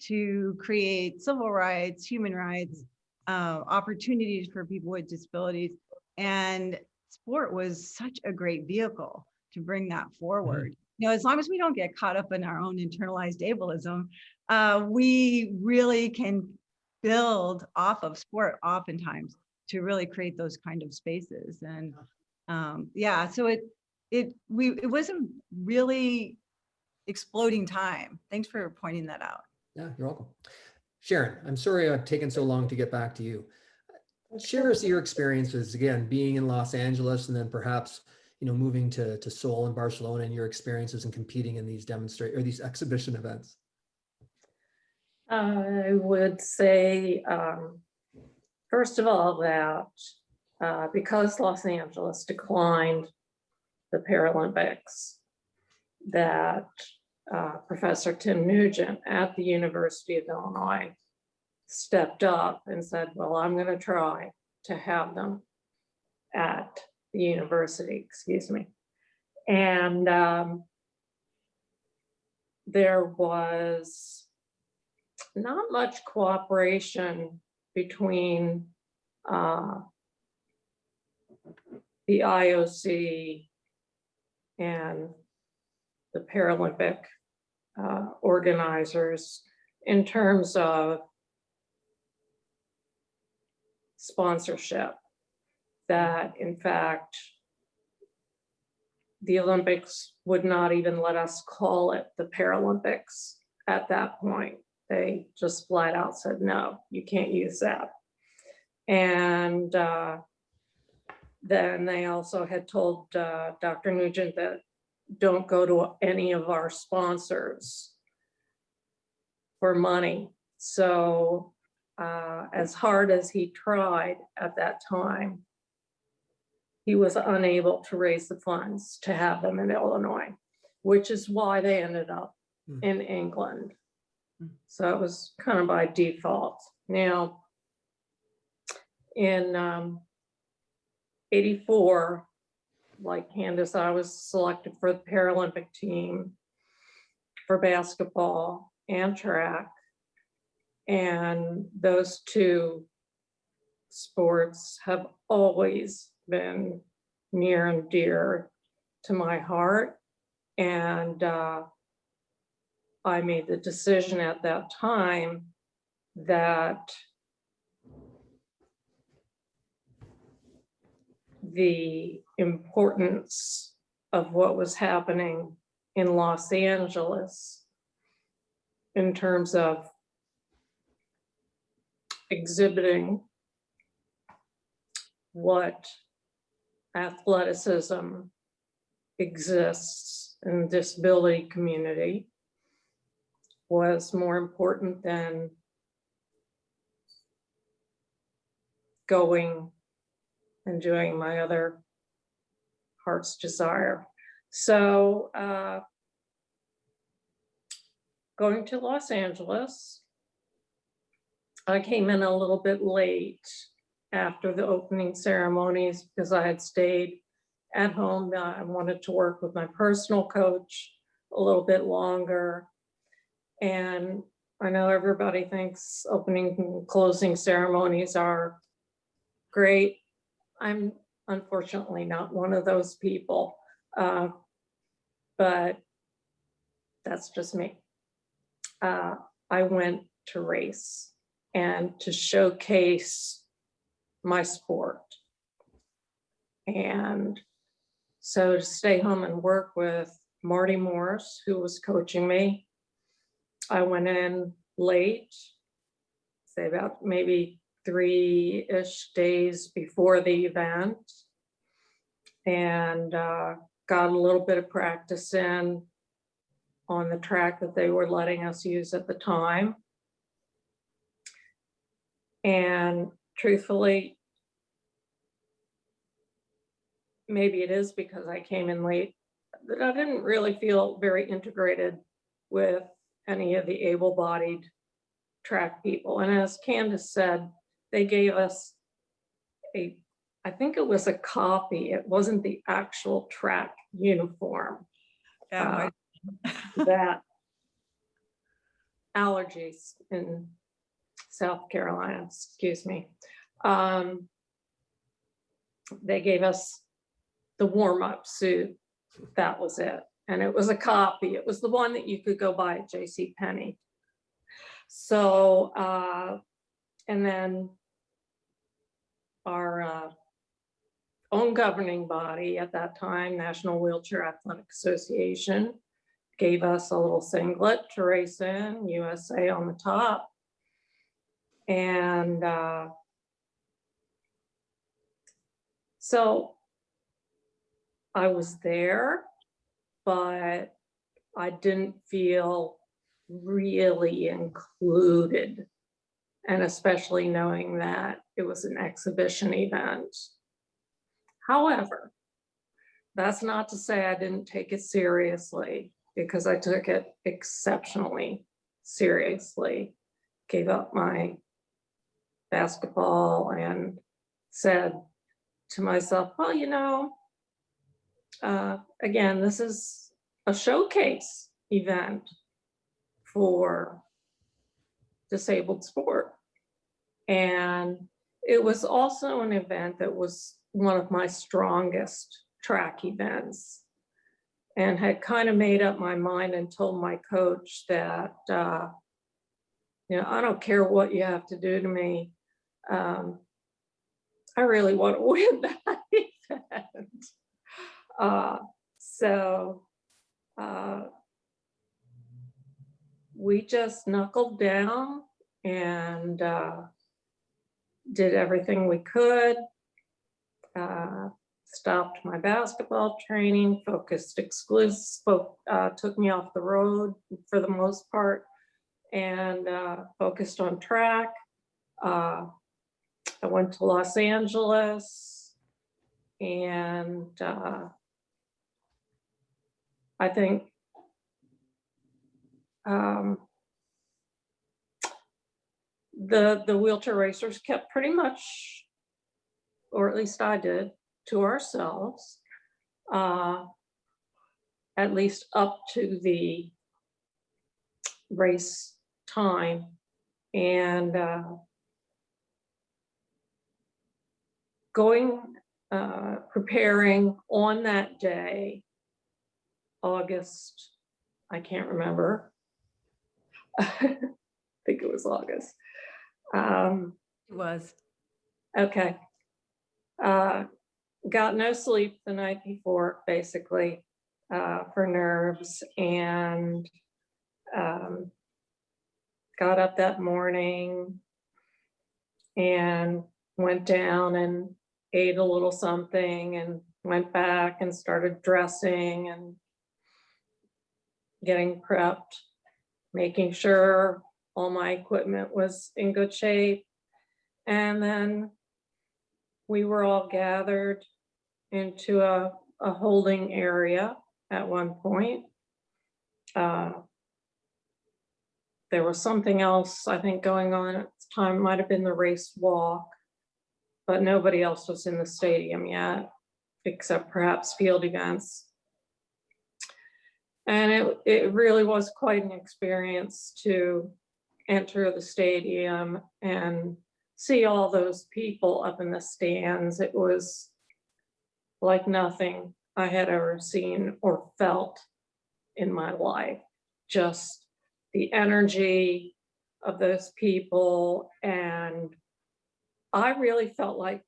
to create civil rights, human rights, uh, opportunities for people with disabilities. And sport was such a great vehicle to bring that forward. You know, as long as we don't get caught up in our own internalized ableism, uh, we really can build off of sport oftentimes to really create those kind of spaces. And um, yeah, so it, it, we, it wasn't really exploding time. Thanks for pointing that out. Yeah, you're welcome. Sharon, I'm sorry I've taken so long to get back to you. Share us your experiences, again, being in Los Angeles and then perhaps, you know, moving to, to Seoul and Barcelona and your experiences and competing in these demonstrate or these exhibition events. I would say, um, first of all, that uh, because Los Angeles declined the Paralympics, that uh, Professor Tim Nugent at the University of Illinois stepped up and said, well, I'm going to try to have them at the university, excuse me. And um, there was not much cooperation between uh, the IOC and the Paralympic uh, organizers in terms of sponsorship. That in fact, the Olympics would not even let us call it the Paralympics at that point. They just flat out said, no, you can't use that. And uh, then they also had told uh, Dr. Nugent that don't go to any of our sponsors for money. So uh, as hard as he tried at that time, he was unable to raise the funds to have them in Illinois, which is why they ended up Hmm. in England. Hmm. So it was kind of by default. Now, in um, 84, like Candace, I was selected for the Paralympic team for basketball and track. And those two sports have always been near and dear to my heart. And uh, I made the decision at that time that the importance of what was happening in Los Angeles in terms of exhibiting what athleticism exists in the disability community was more important than going and doing my other heart's desire. So uh, going to Los Angeles, I came in a little bit late after the opening ceremonies because I had stayed at home. I wanted to work with my personal coach a little bit longer. And I know everybody thinks opening and closing ceremonies are great. I'm unfortunately not one of those people. uh, But that's just me. Uh, I went to race and to showcase my sport. And so to stay home and work with Marty Morris, who was coaching me, I went in late, say about maybe three-ish days before the event. And uh, got a little bit of practice in on the track that they were letting us use at the time. And truthfully, maybe it is because I came in late, that I didn't really feel very integrated with any of the able-bodied track people. And as Candace said, they gave us a, I think it was a copy. It wasn't the actual track uniform Yeah, Uh, that allergies in South Carolina, excuse me. Um, They gave us the warm-up suit. That was it. And it was a copy. It was the one that you could go buy at J.C. Penney. So, uh, and then our uh, own governing body at that time, National Wheelchair Athletic Association, gave us a little singlet to race in, USA on the top. And uh, so I was there, but I didn't feel really included. And especially knowing that it was an exhibition event. However, that's not to say I didn't take it seriously because I took it exceptionally seriously. Gave up my basketball and said to myself, well, you know, uh, again, this is a showcase event for disabled sport. And it was also an event that was one of my strongest track events and had kind of made up my mind and told my coach that, uh, you know, I don't care what you have to do to me. Um, I really want to win that event. Uh, so uh, we just knuckled down and uh, did everything we could. Uh, stopped my basketball training, focused exclusive, uh, took me off the road for the most part and uh, focused on track. I went to Los Angeles and uh, I think um, the, the wheelchair racers kept pretty much, or at least I did, to ourselves, uh, at least up to the race time. And uh, going, uh, preparing on that day, August, I can't remember. I think it was August. Um, It was. Okay. Uh, got no sleep the night before, basically, uh, for nerves and um, got up that morning and went down and ate a little something and went back and started dressing and getting prepped, making sure all my equipment was in good shape. And then we were all gathered into a, a holding area at one point. Uh, There was something else, I think, going on at the time, might have been the race walk, but nobody else was in the stadium yet, except perhaps field events. And it, it really was quite an experience to enter the stadium and see all those people up in the stands. It was like nothing I had ever seen or felt in my life. Just the energy of those people. And I really felt like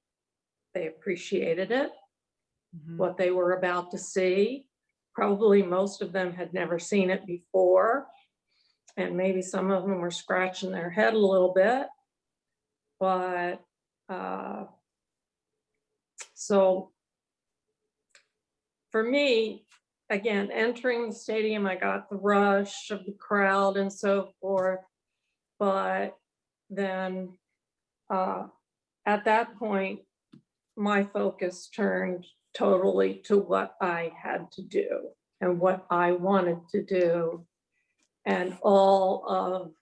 they appreciated it, Mhm. what they were about to see. Probably most of them had never seen it before. and maybe some of them were scratching their head a little bit. But, uh, so for me, again, entering the stadium, I got the rush of the crowd and so forth. But then, uh, at that point, my focus turned totally to what I had to do and what I wanted to do. And all of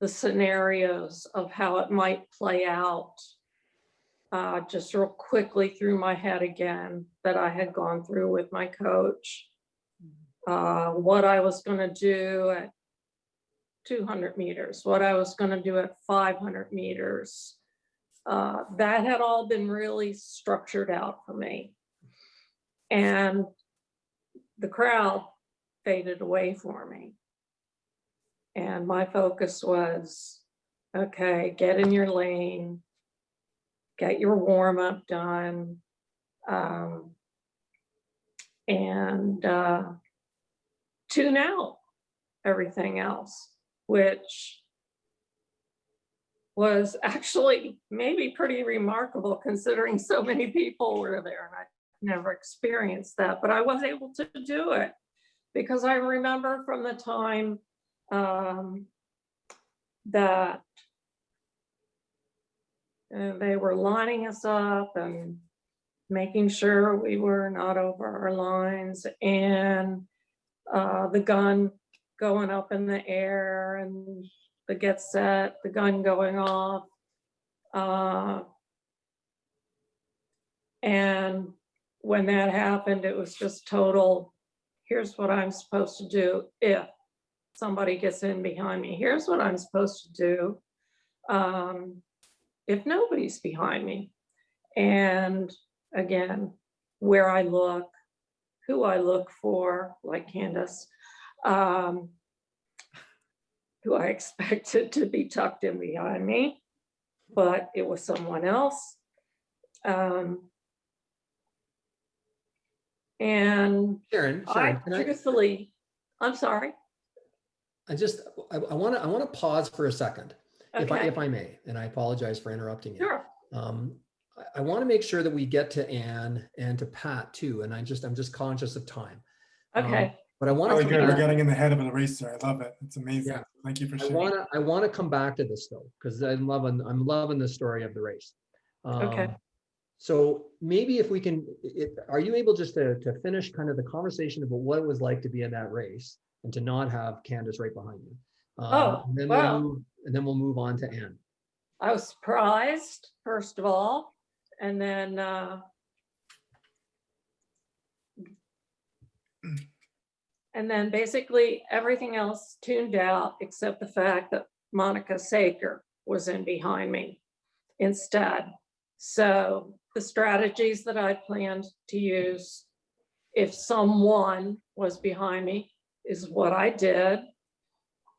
the scenarios of how it might play out. Uh, just real quickly through my head again that I had gone through with my coach. Uh, what I was gonna do at two hundred meters, what I was gonna do at five hundred meters. Uh, that had all been really structured out for me. And the crowd faded away for me. And my focus was, okay, get in your lane, get your warm up done. um, And uh, tune out everything else, which was actually maybe pretty remarkable considering so many people were there and I never experienced that, but I was able to do it. Because I remember from the time um, that uh, they were lining us up and making sure we were not over our lines and uh, the gun going up in the air and the get set, the gun going off. Uh, and when that happened, it was just total, here's what I'm supposed to do if somebody gets in behind me. Here's what I'm supposed to do um, if nobody's behind me. And again, where I look, who I look for, like Candace, um, who I expected to be tucked in behind me, but it was someone else. Um, and Sharon, I Sharon, I, truthfully, I'm sorry. I just, I want to, I want to pause for a second, if I, if I may, and I apologize for interrupting you. sure. Um, I, I want to make sure that we get to Anne and to Pat too, and I just, I'm just conscious of time. Um, Okay, But I want Really to, good. We're back- getting in the head of an eraser. I love it. It's amazing. Yeah. Thank you for I sharing. want to, I want to come back to this though, because I'm loving, I'm loving the story of the race. Okay. Um, So maybe if we can, it, are you able just to, to finish kind of the conversation about what it was like to be in that race and to not have Candace right behind you? Um, Oh, and then we'll wow. move- And then we'll move on to Anne. I was surprised, first of all, and then, uh, and then basically everything else tuned out except the fact that Monica Saker was in behind me instead. So the strategies that I planned to use if someone was behind me is what I did.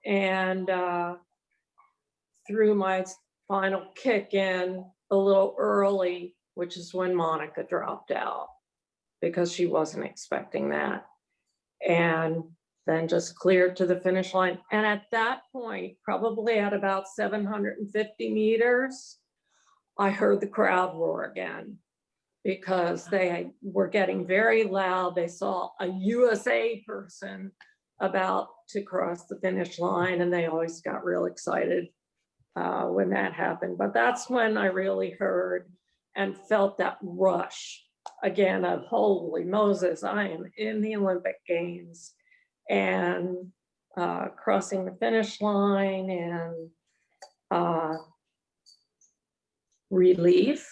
And, uh, threw my final kick in a little early, which is when Monica dropped out because she wasn't expecting that. And then just cleared to the finish line. And at that point, probably at about 750 meters, I heard the crowd roar again because they were getting very loud. They saw a USA person about to cross the finish line and they always got real excited uh, when that happened. But that's when I really heard and felt that rush again of holy Moses, I am in the Olympic Games and uh, crossing the finish line and uh, relief.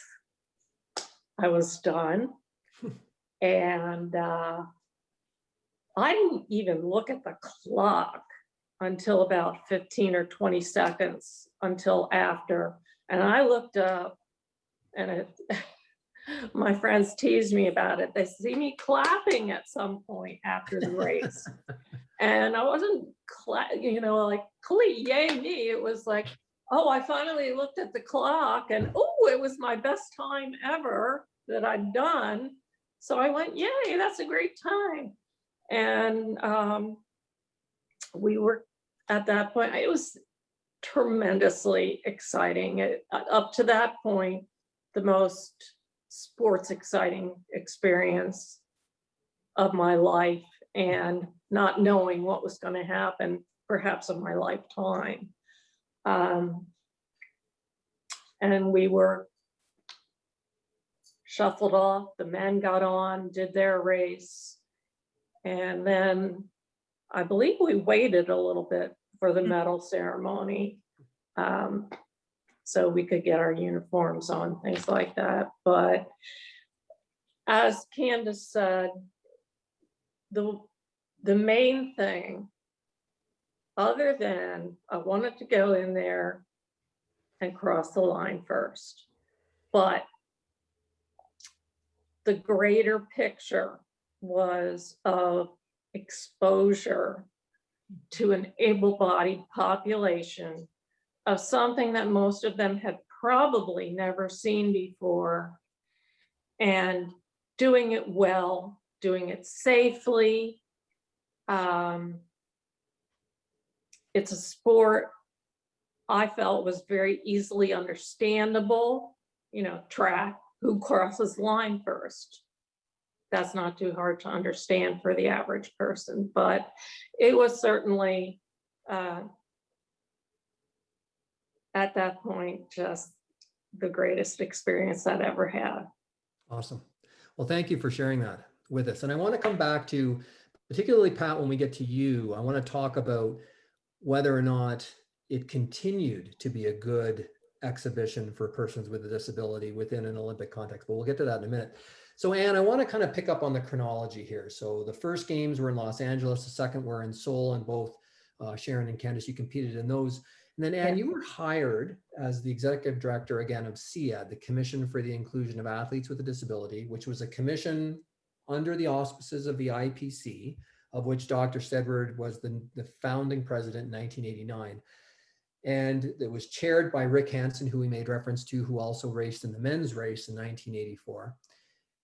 I was done. And uh, I didn't even look at the clock until about 15 or 20 seconds until after. And I looked up and it, my friends teased me about it. They see me clapping at some point after the race. And I wasn't, you know, like, "Clee, yay me. It was like, oh, I finally looked at the clock and, oh, it was my best time ever that I'd done. So I went, yay, that's a great time. And um, we were at that point, it was tremendously exciting. It- Up to that point, the most sports exciting experience of my life and not knowing what was going to happen, perhaps of my lifetime. Um, And we were shuffled off, the men got on, did their race. And then I believe we waited a little bit for the medal ceremony. um, So we could get our uniforms on, things like that, but as Candace said, the, the main thing, other than I wanted to go in there and cross the line first, but the greater picture was of exposure to an able-bodied population of something that most of them had probably never seen before and doing it well, doing it safely. Um, It's a sport I felt was very easily understandable, you know, track, who crosses line first. That's not too hard to understand for the average person, but it was certainly uh, at that point, just the greatest experience I'd ever had. Awesome. Well, thank you for sharing that with us. And I want to come back to, particularly Pat, when we get to you, I want to talk about whether or not it continued to be a good exhibition for persons with a disability within an Olympic context, but we'll get to that in a minute. So Anne, I want to kind of pick up on the chronology here. So the first games were in Los Angeles, the second were in Seoul, and both uh, Sharon and Candace, you competed in those. And then Anne, Yeah. you were hired as the executive director again of CIAD, the Commission for the Inclusion of Athletes with a Disability, which was a commission under the auspices of the IPC, of which Dr. Steadward was the, the founding president in 1989. And it was chaired by Rick Hansen, who we made reference to, who also raced in the men's race in 1984.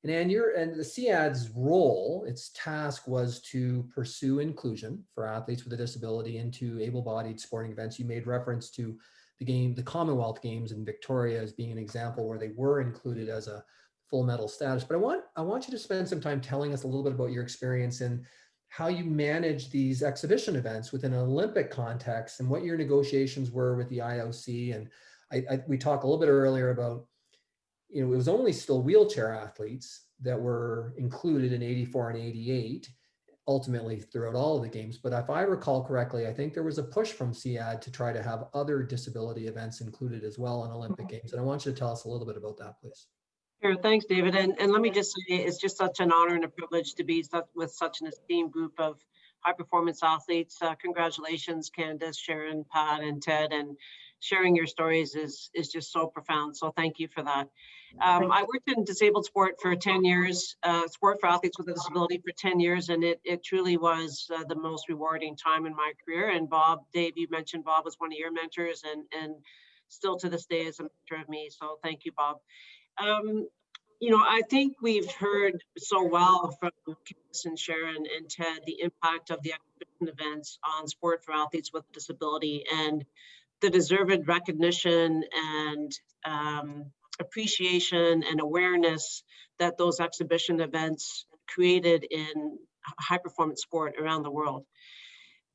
And Anne, your and the CIAD's role, its task was to pursue inclusion for athletes with a disability into able-bodied sporting events. You made reference to the game, the Commonwealth Games in Victoria as being an example where they were included as a full medal status. But I want I want you to spend some time telling us a little bit about your experience and how you manage these exhibition events within an Olympic context and what your negotiations were with the IOC. And I, I we talked a little bit earlier about you know, it was only still wheelchair athletes that were included in 84 and 88 ultimately throughout all of the games. But if I recall correctly, I think there was a push from CIAD to try to have other disability events included as well in Olympic Games. And I want you to tell us a little bit about that, please. Sure, thanks, David. And, and let me just say, it's just such an honor and a privilege to be with such an esteemed group of high performance athletes. Uh, congratulations, Candace, Sharon, Pat, and Ted. And sharing your stories is, is just so profound. So thank you for that. Um, I worked in disabled sport for 10 years, uh, sport for athletes with a disability for 10 years, and it, it truly was uh, the most rewarding time in my career. And Bob, Dave, you mentioned Bob was one of your mentors and, and still to this day is a mentor of me. So thank you, Bob. Um, you know, I think we've heard so well from Candace and Sharon and Ted the impact of the exhibition events on sport for athletes with disability and the deserved recognition and um, appreciation and awareness that those exhibition events created in high performance sport around the world.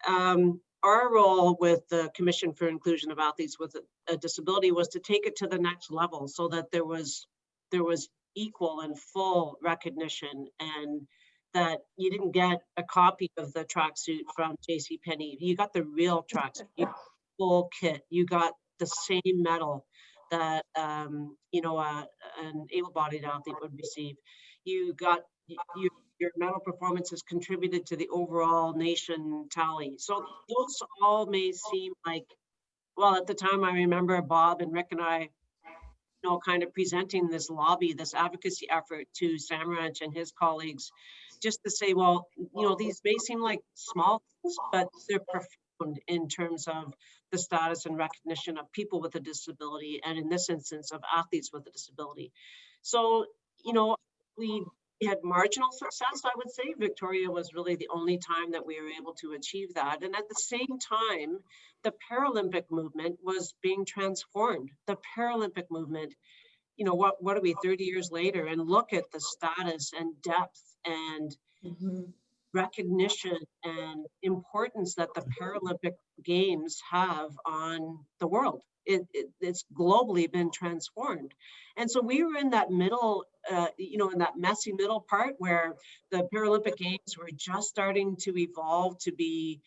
Um, our role with the Commission for Inclusion of Athletes with a, Disability was to take it to the next level so that there was there was equal and full recognition and that you didn't get a copy of the tracksuit from J.C. Penney. You got the real tracksuit, full kit. You got the same medal that um, you know uh, an able-bodied athlete would receive. You got you, your medal performances contributed to the overall nation tally. So those all may seem like, well, at the time I remember Bob and Rick and I you know, kind of presenting this lobby, this advocacy effort to Samaranch and his colleagues, just to say, well, you know, these may seem like small things, but they're profound in terms of the status and recognition of people with a disability, and in this instance, of athletes with a disability. So, you know, we had marginal success, I would say. Victoria was really the only time that we were able to achieve that. And at the same time, the Paralympic movement was being transformed. The Paralympic movement, you know, what, what are we 30 years later? And look at the status and depth and Mhm. Recognition and importance that the Paralympic Games have on the world. It, it, it's globally been transformed. And so we were in that middle, uh, you know, in that messy middle part where the Paralympic Games were just starting to evolve to be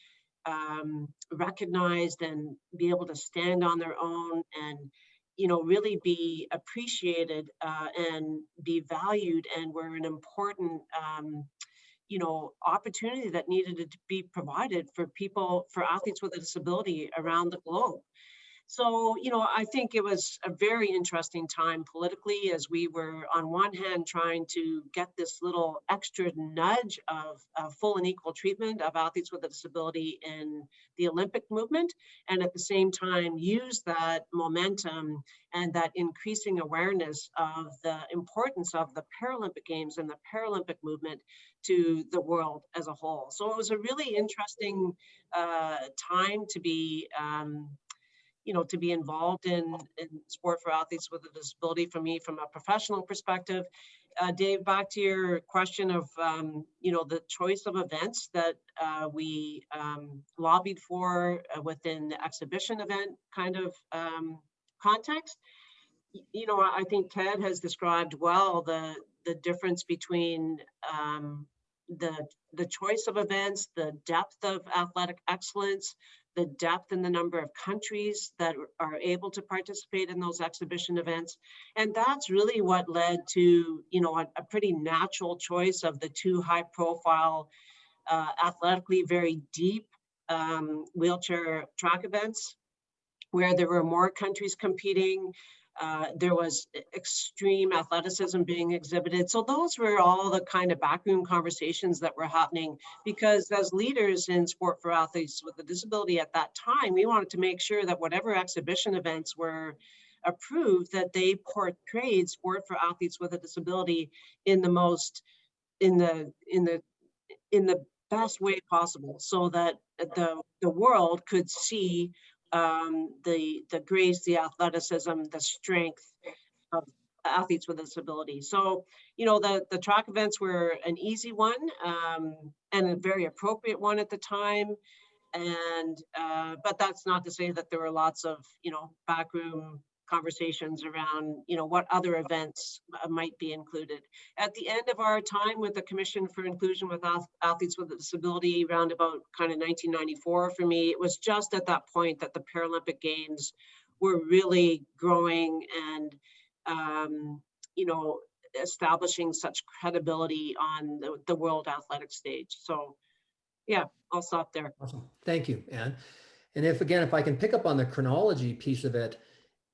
um, recognized and be able to stand on their own and, you know, really be appreciated uh, and be valued and were an important um, you know, opportunity that needed to be provided for people, for athletes with a disability around the globe. So, you know, I think it was a very interesting time politically as we were on one hand trying to get this little extra nudge of, of full and equal treatment of athletes with a disability in the Olympic movement, and at the same time use that momentum and that increasing awareness of the importance of the Paralympic Games and the Paralympic movement to the world as a whole. So it was a really interesting uh, time to be um, you know, to be involved in, in sport for athletes with a disability for me from a professional perspective. Uh, Dave, back to your question of, um, you know, the choice of events that uh, we um, lobbied for uh, within the exhibition event kind of um, context. You know, I think Ted has described well the, the difference between um, the, the choice of events, the depth of athletic excellence, the depth and the number of countries that are able to participate in those exhibition events. And that's really what led to, you know, a, a pretty natural choice of the two high profile, uh, athletically very deep um, wheelchair track events where there were more countries competing. Uh, there was extreme athleticism being exhibited. So those were all the kind of backroom conversations that were happening because as leaders in sport for athletes with a disability at that time, we wanted to make sure that whatever exhibition events were approved, that they portrayed sport for athletes with a disability in the most, in the, in the, in the best way possible so that the, the world could see um, the, the grace, the athleticism, the strength of athletes with a disability. So, you know, the, the track events were an easy one um, and a very appropriate one at the time. And, uh, but that's not to say that there were lots of, you know, backroom conversations around, you know, what other events uh, might be included. At the end of our time with the Commission for Inclusion with Athletes with a Disability, around about kind of 1994 for me, it was just at that point that the Paralympic Games were really growing and, um, you know, establishing such credibility on the, the world athletic stage. So, yeah, I'll stop there. Awesome. Thank you, Anne. And if, again, if I can pick up on the chronology piece of it,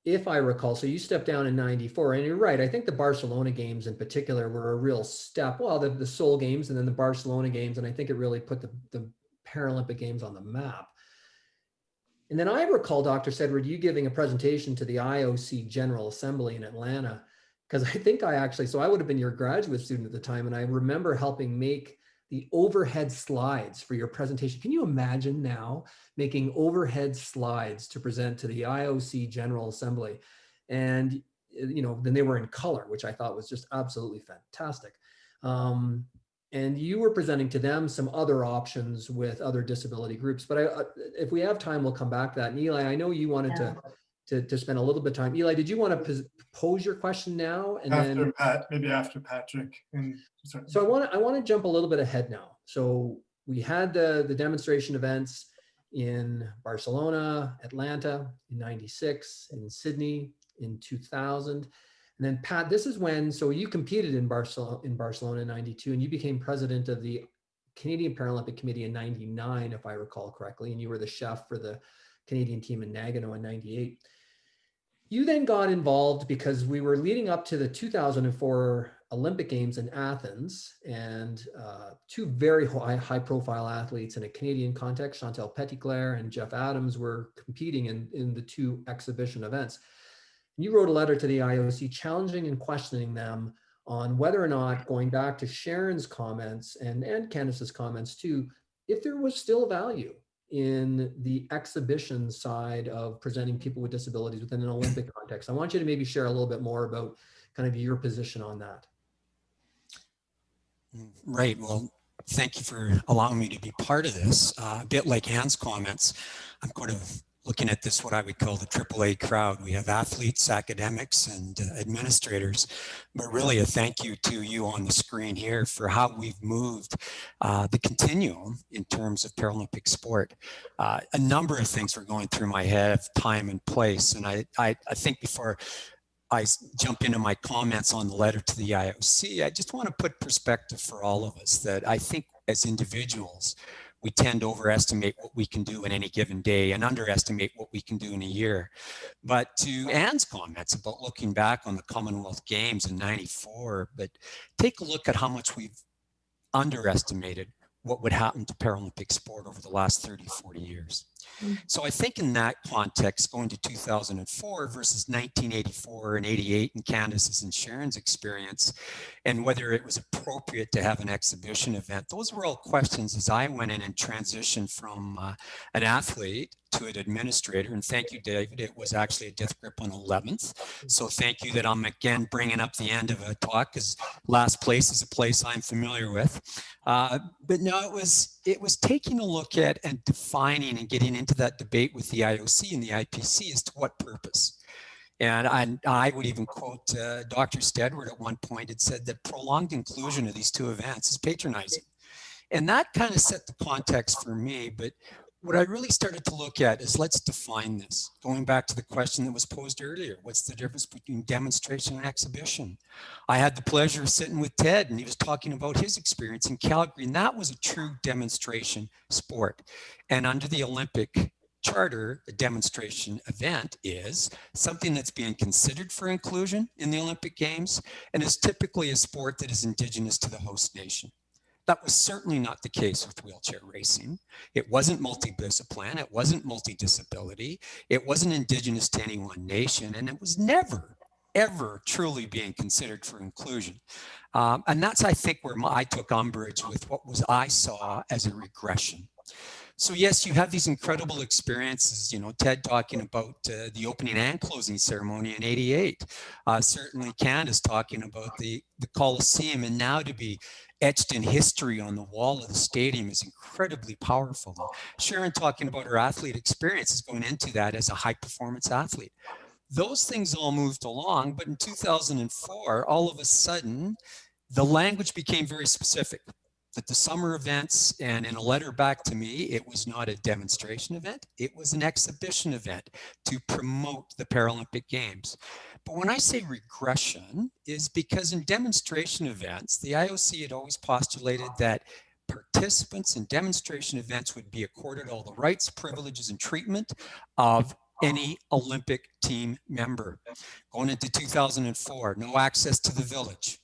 if I recall, so you stepped down in 94 and you're right. I think the Barcelona games in particular were a real step. Well, the, the Seoul games and then the Barcelona games. And I think it really put the, the Paralympic games on the map. And then I recall, Dr. Steadward, you giving a presentation to the IOC General Assembly in Atlanta, because I think I actually, so I would have been your graduate student at the time. And I remember helping make the overhead slides for your presentation. Can you imagine now making overhead slides to present to the IOC General Assembly? And, you know, then they were in color, which I thought was just absolutely fantastic. Um, and you were presenting to them some other options with other disability groups. But I, uh, if we have time, we'll come back to that. And Eli, I know you wanted to, to, to spend a little bit of time. Eli, did you want to pos- pose your question now? And then Pat, maybe after Patrick. And so I want to I want to jump a little bit ahead now. So we had the the demonstration events in Barcelona, Atlanta in 96, in Sydney in 2000. And then Pat, this is when so you competed in Barcelona in Barcelona in 92 and you became president of the Canadian Paralympic Committee in 99 if I recall correctly and you were the chef for the Canadian team in Nagano in 98. You then got involved because we were leading up to the 2004 Olympic Games in Athens, and uh, two very high, high profile athletes in a Canadian context, Chantal Petitclerc and Jeff Adams, were competing in, in the two exhibition events. You wrote a letter to the IOC challenging and questioning them on whether or not going back to Sharon's comments and, and Candace's comments too, if there was still value in the exhibition side of presenting people with disabilities within an Olympic context. I want you to maybe share a little bit more about kind of your position on that. Right. Well, thank you for allowing me to be part of this. Uh, a bit like Anne's comments, I'm kind of looking at this, what I would call the AAA crowd. We have athletes, academics, and uh, administrators, but really a thank you to you on the screen here for how we've moved uh, the continuum in terms of Paralympic sport. Uh, a number of things were going through my head of time and place. And I, I, I think before I jump into my comments on the letter to the IOC, I just want to put perspective for all of us that I think as individuals, we tend to overestimate what we can do in any given day and underestimate what we can do in a year. But to Anne's comments about looking back on the Commonwealth Games in 94, but take a look at how much we've underestimated what would happen to Paralympic sport over the last 30, 40 years. So I think in that context, going to 2004 versus 1984 and 88 and Candace's and Sharon's experience, and whether it was appropriate to have an exhibition event, those were all questions as I went in and transitioned from uh, an athlete to an administrator. And thank you, David. It was actually a death grip on 11th. So thank you that I'm again bringing up the end of a talk because last place is a place I'm familiar with. Uh, but no, it was it was taking a look at and defining and getting into that debate with the IOC and the IPC as to what purpose. And I, I would even quote uh, Dr. Steadward at one point had said that prolonged inclusion of these two events is patronizing. And that kind of set the context for me. But what I really started to look at is let's define this. Going back to the question that was posed earlier, what's the difference between demonstration and exhibition? I had the pleasure of sitting with Ted and he was talking about his experience in Calgary and that was a true demonstration sport. And under the Olympic charter, a demonstration event is something that's being considered for inclusion in the Olympic Games and is typically a sport that is indigenous to the host nation. That was certainly not the case with wheelchair racing. It wasn't multidiscipline, it wasn't multidisability, it wasn't indigenous to any one nation, and it was never, ever truly being considered for inclusion. Um, and that's, I think, where my, I took umbrage with what was I saw as a regression. So yes, you have these incredible experiences, you know, Ted talking about uh, the opening and closing ceremony in 88. Uh, certainly Candace talking about the, the Coliseum and now to be etched in history on the wall of the stadium is incredibly powerful. Sharon talking about her athlete experiences going into that as a high performance athlete. Those things all moved along, but in 2004, all of a sudden, the language became very specific that the summer events and in a letter back to me, it was not a demonstration event. It was an exhibition event to promote the Paralympic Games. But when I say regression is because in demonstration events, the IOC had always postulated that participants in demonstration events would be accorded all the rights, privileges, and treatment of any Olympic team member. Going into 2004, no access to the village.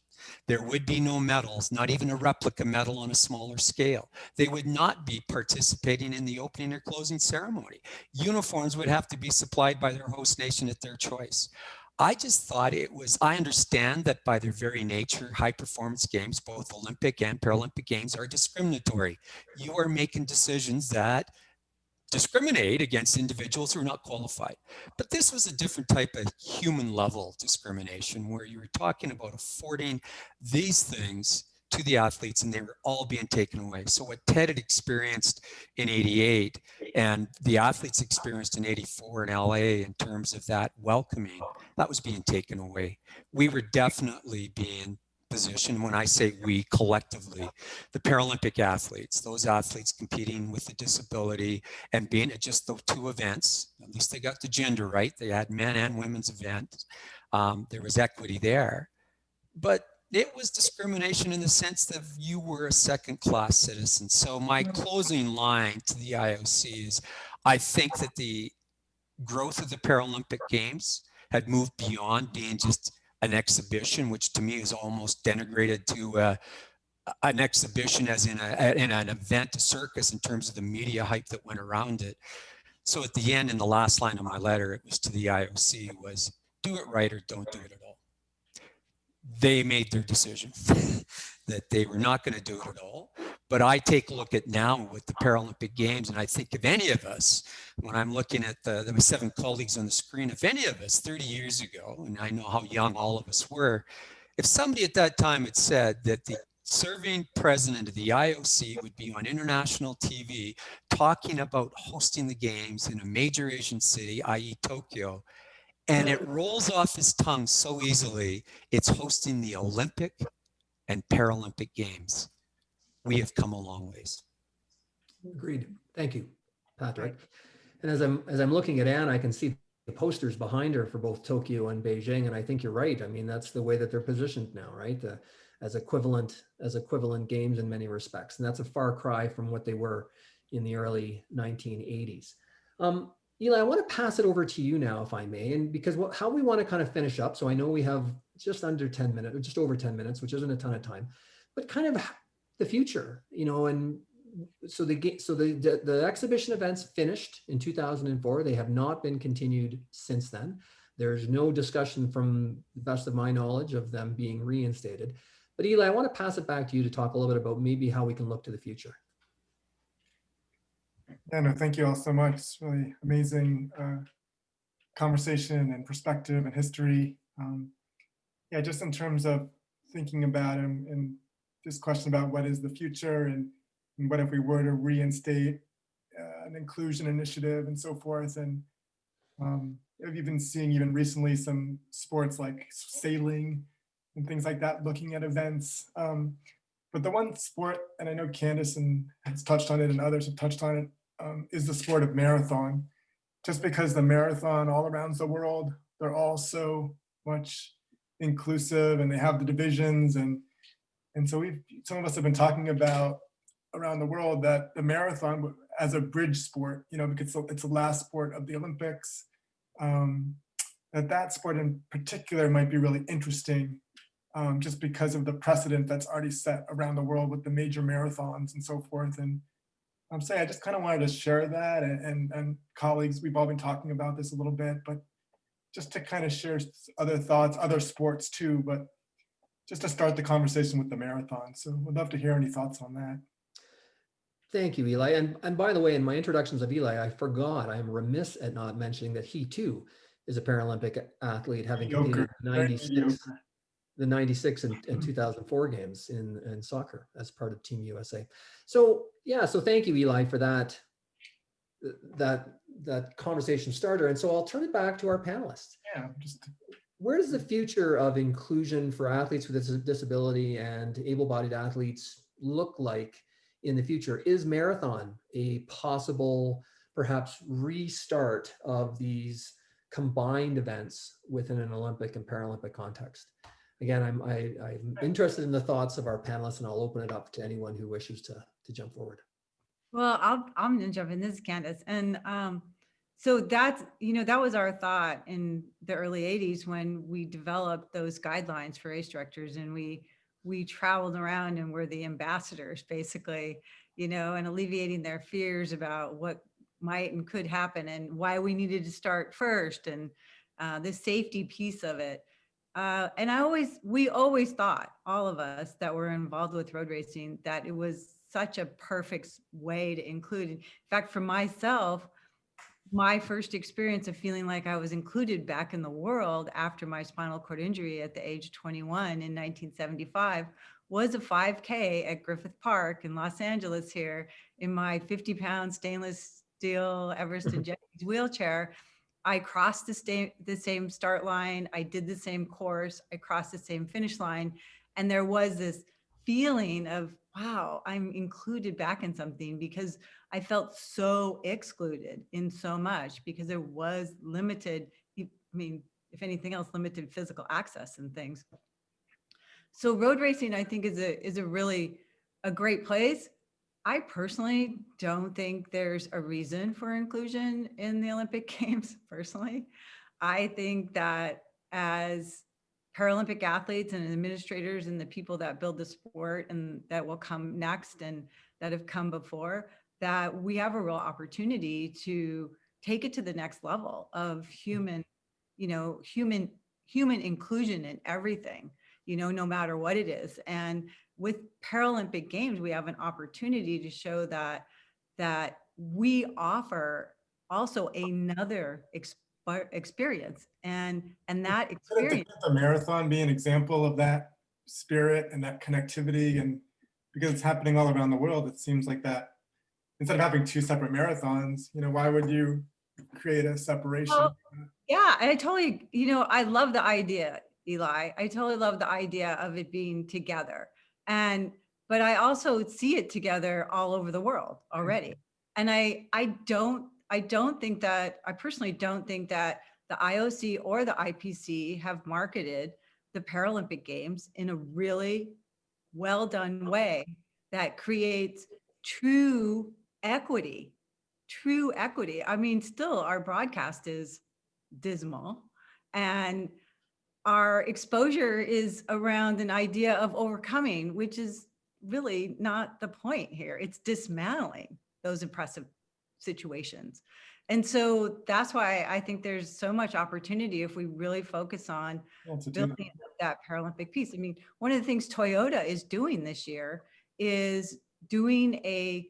There would be no medals, not even a replica medal on a smaller scale. They would not be participating in the opening or closing ceremony. Uniforms would have to be supplied by their host nation at their choice. I just thought it was, I understand that by their very nature, high performance games, both Olympic and Paralympic games are discriminatory. You are making decisions that discriminate against individuals who are not qualified. But this was a different type of human level discrimination where you were talking about affording these things to the athletes and they were all being taken away. So what Ted had experienced in 88 and the athletes experienced in 84 in LA in terms of that welcoming, that was being taken away. We were definitely being positioned when I say we collectively, the Paralympic athletes, those athletes competing with a disability and being at just the two events, at least they got the gender right. They had men and women's events. Um, there was equity there. But it was discrimination in the sense that you were a second class citizen. So my closing line to the IOC is, I think that the growth of the Paralympic Games had moved beyond being just an exhibition, which to me is almost denigrated to uh, an exhibition as in, a, in an event, a circus in terms of the media hype that went around it. So at the end, in the last line of my letter, it was to the IOC was do it right or don't do it at all they made their decision that they were not going to do it at all. But I take a look at now with the Paralympic Games, and I think if any of us, when I'm looking at the, there were seven colleagues on the screen, if any of us 30 years ago, and I know how young all of us were, if somebody at that time had said that the serving president of the IOC would be on international TV talking about hosting the games in a major Asian city, i.e. Tokyo, and it rolls off his tongue so easily, it's hosting the Olympic and Paralympic Games. We have come a long ways. Agreed. Thank you, Patrick. And as I'm, as I'm looking at Anne, I can see the posters behind her for both Tokyo and Beijing. And I think you're right. I mean, that's the way that they're positioned now, right? Uh, As equivalent, as equivalent games in many respects. And that's a far cry from what they were in the early 1980s. Um, Eli, I want to pass it over to you now, if I may, and because what, how we want to kind of finish up. So I know we have just under 10 minutes, or just over 10 minutes, which isn't a ton of time, but kind of the future, you know, and so the so the, the the exhibition events finished in 2004. They have not been continued since then. There's no discussion from the best of my knowledge of them being reinstated. But Eli, I want to pass it back to you to talk a little bit about maybe how we can look to the future. Yeah, no, thank you all so much. It's really amazing uh, conversation and perspective and history. Um, yeah, just in terms of thinking about and, this question about what is the future and, and what if we were to reinstate uh, an inclusion initiative and so forth. And um, I've even seeing even recently some sports like sailing and things like that, looking at events. Um, but the one sport, and I know Candace and has touched on it and others have touched on it, um, is the sport of marathon. Just because the marathon all around the world, they're all so much inclusive and they have the divisions and and so we some of us have been talking about around the world that the marathon as a bridge sport, you know, because it's the- last sport of the Olympics, um, that that sport in particular might be really interesting um, just because of the precedent that's already set around the world with the major marathons and so forth. And I'm saying I just kind of wanted to share that and, and, and colleagues, we've all been talking about this a little bit, but just to kind of share other thoughts, other sports too, but just to start the conversation with the marathon. So would love to hear any thoughts on that. Thank you, Eli. And, and by the way, in my introductions of Eli, I forgot, I am remiss at not mentioning that he too is a Paralympic athlete, having competed in 96, mediocre. The 96 and, and mm-hmm. 2004 games in, in soccer as part of Team USA. So yeah, so thank you, Eli, for that, that, that conversation starter. And so I'll turn it back to our panelists. Yeah, just Where does the future of inclusion for athletes with dis- disability and able-bodied athletes look like in the future? Is marathon a possible, perhaps restart of these combined events within an Olympic and Paralympic context? Again, I'm I, I'm interested in the thoughts of our panelists, and I'll open it up to anyone who wishes to to jump forward. Well, I'll, I'm gonna jump in. This is Candace. And um, so that's, you know, that was our thought in the early 80s when we developed those guidelines for race directors and we we traveled around and were the ambassadors basically, you know, and alleviating their fears about what might and could happen and why we needed to start first and uh, the safety piece of it. Uh, and I always, we always thought, all of us that were involved with road racing, that it was such a perfect way to include. In fact, for myself, my first experience of feeling like I was included back in the world after my spinal cord injury at the age of 21 in 1975 was a 5K at Griffith Park in Los Angeles here in my 50 pound stainless steel Everest and Jennings wheelchair. I crossed the, sta- the same start line. I did the same course. I crossed the same finish line. And there was this feeling of, wow, I'm included back in something because I felt so excluded in so much because there was limited, I mean, if anything else, limited physical access and things. So road racing, I think, is a is a really a great place. I personally don't think there's a reason for inclusion in the Olympic Games. Personally, I think that as Paralympic athletes and administrators and the people that build the sport and that will come next and that have come before, that we have a real opportunity to take it to the next level of human, you know, human human inclusion in everything you know, no matter what it is. And with Paralympic Games, we have an opportunity to show that that we offer also another experience and and that experience the marathon be an example of that spirit and that connectivity and because it's happening all around the world, it seems like that instead of having two separate marathons, you know, why would you create a separation? Well, Yeah, I totally, you know, I love the idea, Eli. I totally love the idea of it being together. And, but I also see it together all over the world mm-hmm. already. And I, I don't, I don't think that, I personally don't think that the IOC or the IPC have marketed the Paralympic Games in a really well-done oh. way that creates true equity, true equity. I mean, still our broadcast is dismal and our exposure is around an idea of overcoming, which is really not the point here. It's dismantling those oppressive situations. And so that's why I think there's so much opportunity if we really focus on Yeah, to do that. building up that Paralympic piece. I mean, one of the things Toyota is doing this year is doing a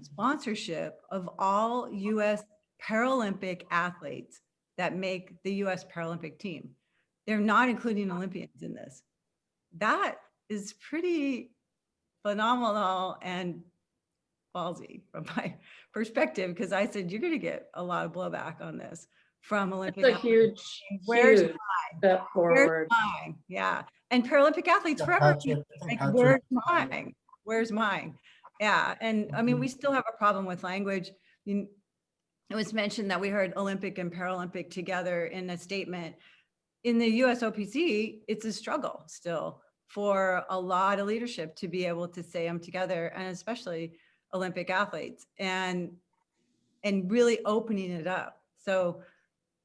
sponsorship of all US Paralympic athletes that make the US Paralympic team. They're not including Olympians in this. That is pretty phenomenal and ballsy from my perspective, because I said, you're gonna get a lot of blowback on this from Olympic. It's a athletes. huge, Where's huge step Where's mine? Yeah, and Paralympic athletes Yeah, forever. Patrick, keep I like, Where's mine? Where's mine? Yeah, and I mean, we still have a problem with language. You- It was mentioned that we heard Olympic and Paralympic together in a statement. In the USOPC, it's a struggle still for a lot of leadership to be able to say them together and especially Olympic athletes and and really opening it up. So,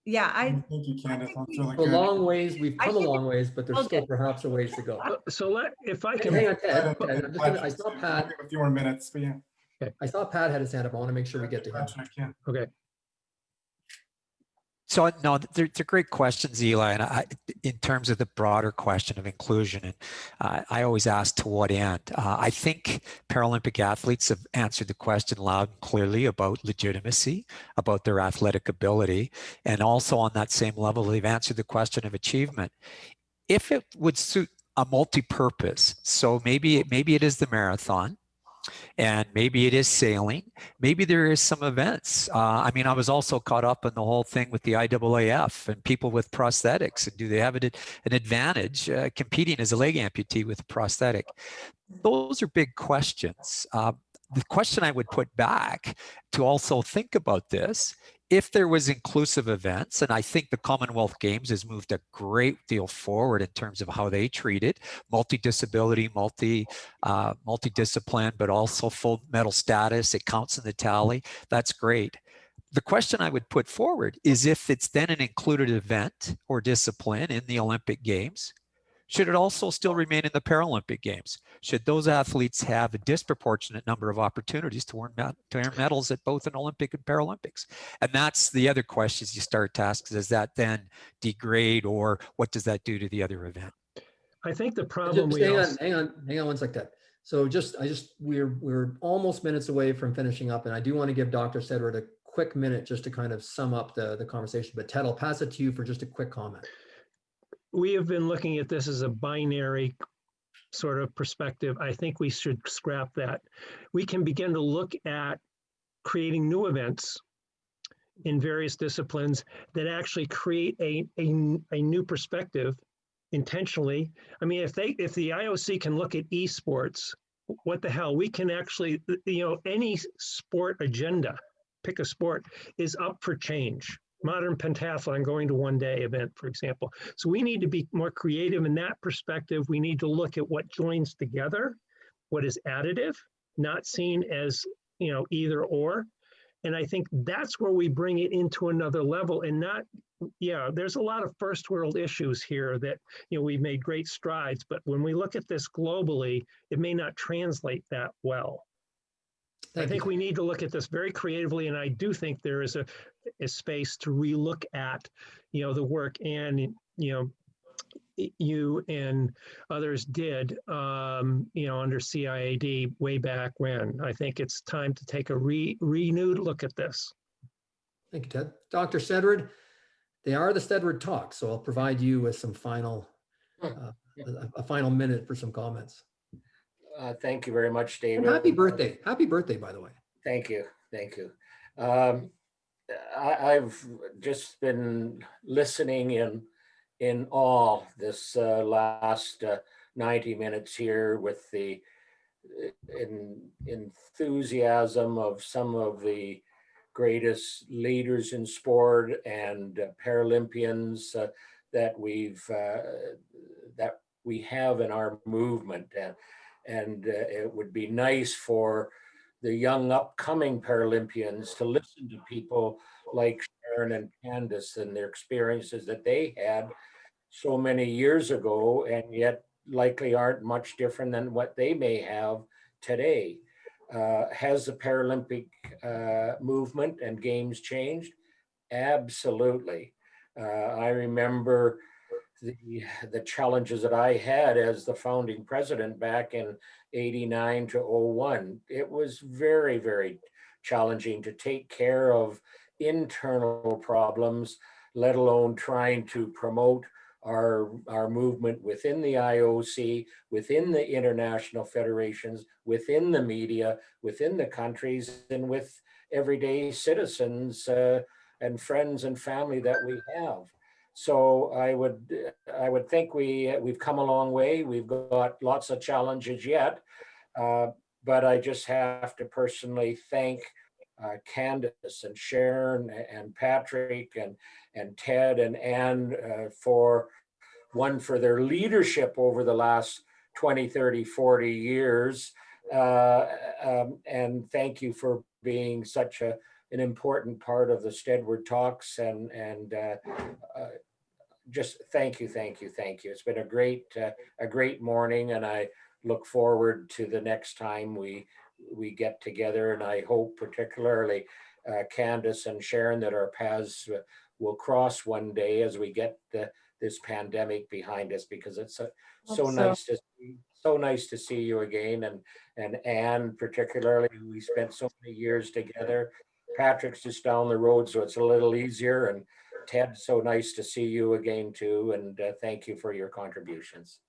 yeah, I, Thank you, Candace. think That's we- really A good. long ways, we've come a long ways, but there's Okay. still perhaps a ways to go. Uh, So let, if I can Hang can, on, Go Ted. ahead, Ted, I'm gonna- I saw Pat, we A few more minutes, but yeah. I saw Pat had his hand up. I want to make sure we get to him. Patrick, yeah. okay. So no, they're, they're great questions, Eli. And I, in terms of the broader question of inclusion, and uh, I always ask to what end. Uh, I think Paralympic athletes have answered the question loud and clearly about legitimacy, about their athletic ability, and also on that same level, they've answered the question of achievement. If it would suit a multi-purpose, so maybe it, maybe it is the marathon, and maybe it is sailing maybe there is some events. Uh, I mean, I was also caught up in the whole thing with the IAAF and people with prosthetics, and do they have an, an advantage uh, competing as a leg amputee with a prosthetic? Those are big questions. Uh, the question I would put back to also think about this if there was inclusive events and i think the commonwealth games has moved a great deal forward in terms of how they treat it multi-disability multi uh, multidiscipline but also full medal status it counts in the tally that's great. The question i would put forward is if it's then an included event or discipline in the olympic games should it also still remain in the Paralympic Games? Should those athletes have a disproportionate number of opportunities to earn, to earn medals at both an Olympic and Paralympics? And that's the other questions you start to ask. Does that then degrade or what does that do to the other event? I think the problem Just we hang on, hang on, hang on one sec, Ted. So just, I just, we're, we're almost minutes away from finishing up and I do want to give Dr. Steadward a quick minute just to kind of sum up the, the conversation. But Ted, I'll pass it to you for just a quick comment. We have been looking at this as a binary sort of perspective. I think we should scrap that. We can begin to look at creating new events in various disciplines that actually create a, a, a new perspective intentionally. I mean, if they, if the IOC can look at esports, what the hell, we can actually, you know, any sport agenda, pick a sport, is up for change. Modern pentathlon going to one day event, for example. So we need to be more creative in that perspective. We need to look at what joins together, what is additive, not seen as, you know, either or. And I think that's where we bring it into another level and not, yeah, there's a lot of first world issues here that, you know, we've made great strides, but when we look at this globally, it may not translate that well. I think you. we need to look at this very creatively, and I do think there is a, a space to relook at, you know, the work and, you know, you and others did, um, you know, under CIAD way back when. I think it's time to take a re- renewed look at this. Thank you, Ted. Dr. Steadward, they are the Steadward Talks, so I'll provide you with some final, uh, a, a final minute for some comments. Uh, Thank you very much, And David. happy birthday. Happy birthday, by the way. Thank you, thank you. Um, I, I've just been listening in, in awe this uh, last uh, 90 minutes here with the uh, in, enthusiasm of some of the greatest leaders in sport and uh, Paralympians uh, that we've, uh, that we have in our movement. And, and uh, it would be nice for the young upcoming Paralympians to listen to people like Sharon and Candace and their experiences that they had so many years ago and yet likely aren't much different than what they may have today. Uh, has the Paralympic uh, movement and games changed? Absolutely. Uh, I remember the, challenges that I had as the founding president back in 89 to 01. It was very, very challenging to take care of internal problems, let alone trying to promote our, our movement within the IOC, within the international federations, within the media, within the countries, and with everyday citizens uh, and friends and family that we have. So I would, I would think we, we've come a long way. We've got lots of challenges yet. Uh, But I just have to personally thank uh, Candace and Sharon and Patrick and, and Ted and Anne uh, for, one, for their leadership over the last 20, 30, 40 years. Uh, um, And thank you for being such a, an important part of the Steadward Talks and, and uh, uh, just thank you, thank you, thank you. It's been a great, uh, a great morning and I look forward to the next time we, we get together. And I hope particularly uh, Candace and Sharon that our paths will cross one day as we get the, this pandemic behind us because it's so, so so. nice to see, so nice to see you again. And, and Anne particularly, we spent so many years together. Patrick's just down the road, so it's a little easier. And Ted, so nice to see you again too. And uh, thank you for your contributions.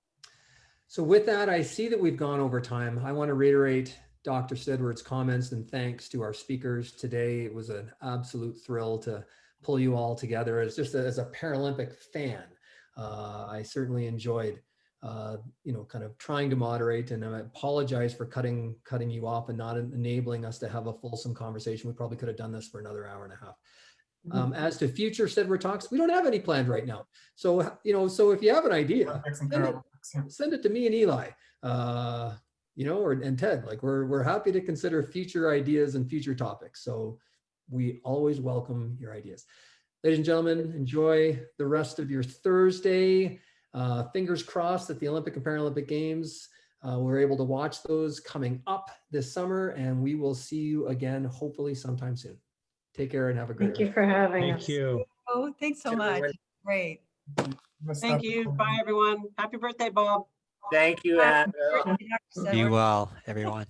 So with that, I see that we've gone over time. I want to reiterate Dr. Steadward's comments and thanks to our speakers today. It was an absolute thrill to pull you all together. As just a- as a Paralympic fan, uh, I certainly enjoyed, uh, you know, kind of trying to moderate. And I apologize for cutting cutting you off and not enabling us to have a fulsome conversation. We probably could have done this for another hour and a half. Um, as to future Steadward talks, we don't have any planned right now. So you know, so if you have an idea, Send it. Send it to me and Eli, uh, you know, or and Ted. Like we're we're happy to consider future ideas and future topics. So we always welcome your ideas. Ladies and gentlemen, enjoy the rest of your Thursday. Uh, fingers crossed that the Olympic and Paralympic Games uh, we're able to watch those coming up this summer, and we will see you again hopefully sometime soon. Take care and have a great. Thank you for having us. Thank you. Oh, thanks so much. Everyone. Great. Thank you. Bye, everyone. Happy birthday, Bob. Thank you, Anne. Happy birthday, Dr. Be well, everyone.